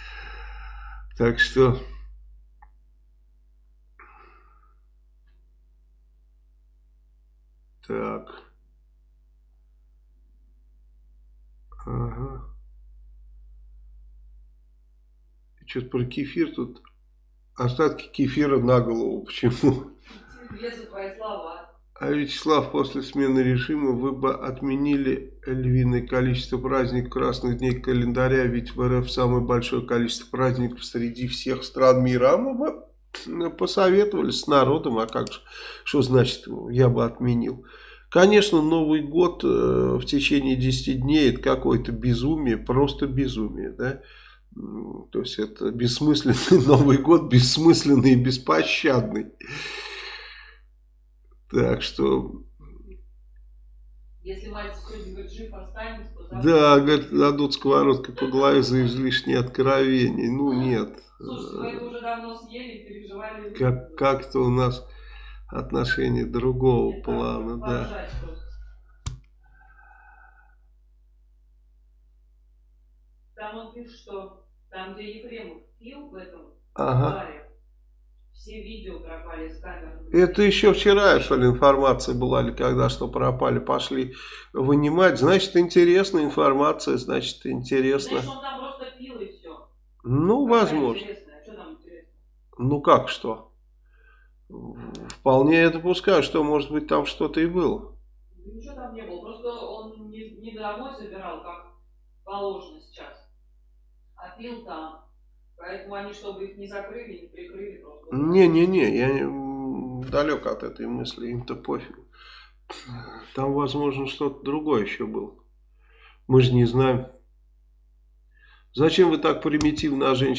Так что... Так. Ага. Что-то про кефир тут. Остатки кефира на голову. Почему? А Вячеслав, после смены режима вы бы отменили львиное количество праздников красных дней календаря, ведь в РФ самое большое количество праздников среди всех стран мира. А мы бы посоветовались с народом, а как же, что значит, я бы отменил. Конечно, Новый год э, в течение 10 дней это какое-то безумие, просто безумие, да. То есть это бессмысленный Новый год, бессмысленный и беспощадный. Так что... Если сегодня жив останется, то. Да, говорит, дадут сковородкой по голове за излишние откровения. Ну, нет. Это уже давно съели, переживали. Как, как-то у нас отношения другого это плана, да. Там он пишет, что там, где Ефремов пил в этом ага. баре, все видео пропали с камер. Это еще вчера, что ли, информация была, или когда что пропали, пошли вынимать. Значит, интересная информация, значит, интересно. Значит, он там просто пил и. Ну, возможно. А? Ну, как что? Вполне я допускаю, что может быть там что-то и было. Ничего там не было, просто он не, не домой забирал, как положено сейчас, а пил там. Поэтому они, чтобы их не закрыли, не прикрыли просто. Не-не-не, я далек от этой мысли, им-то пофиг. Там, возможно, что-то другое еще было. Мы же не знаем. Зачем вы так примитивно о женщине?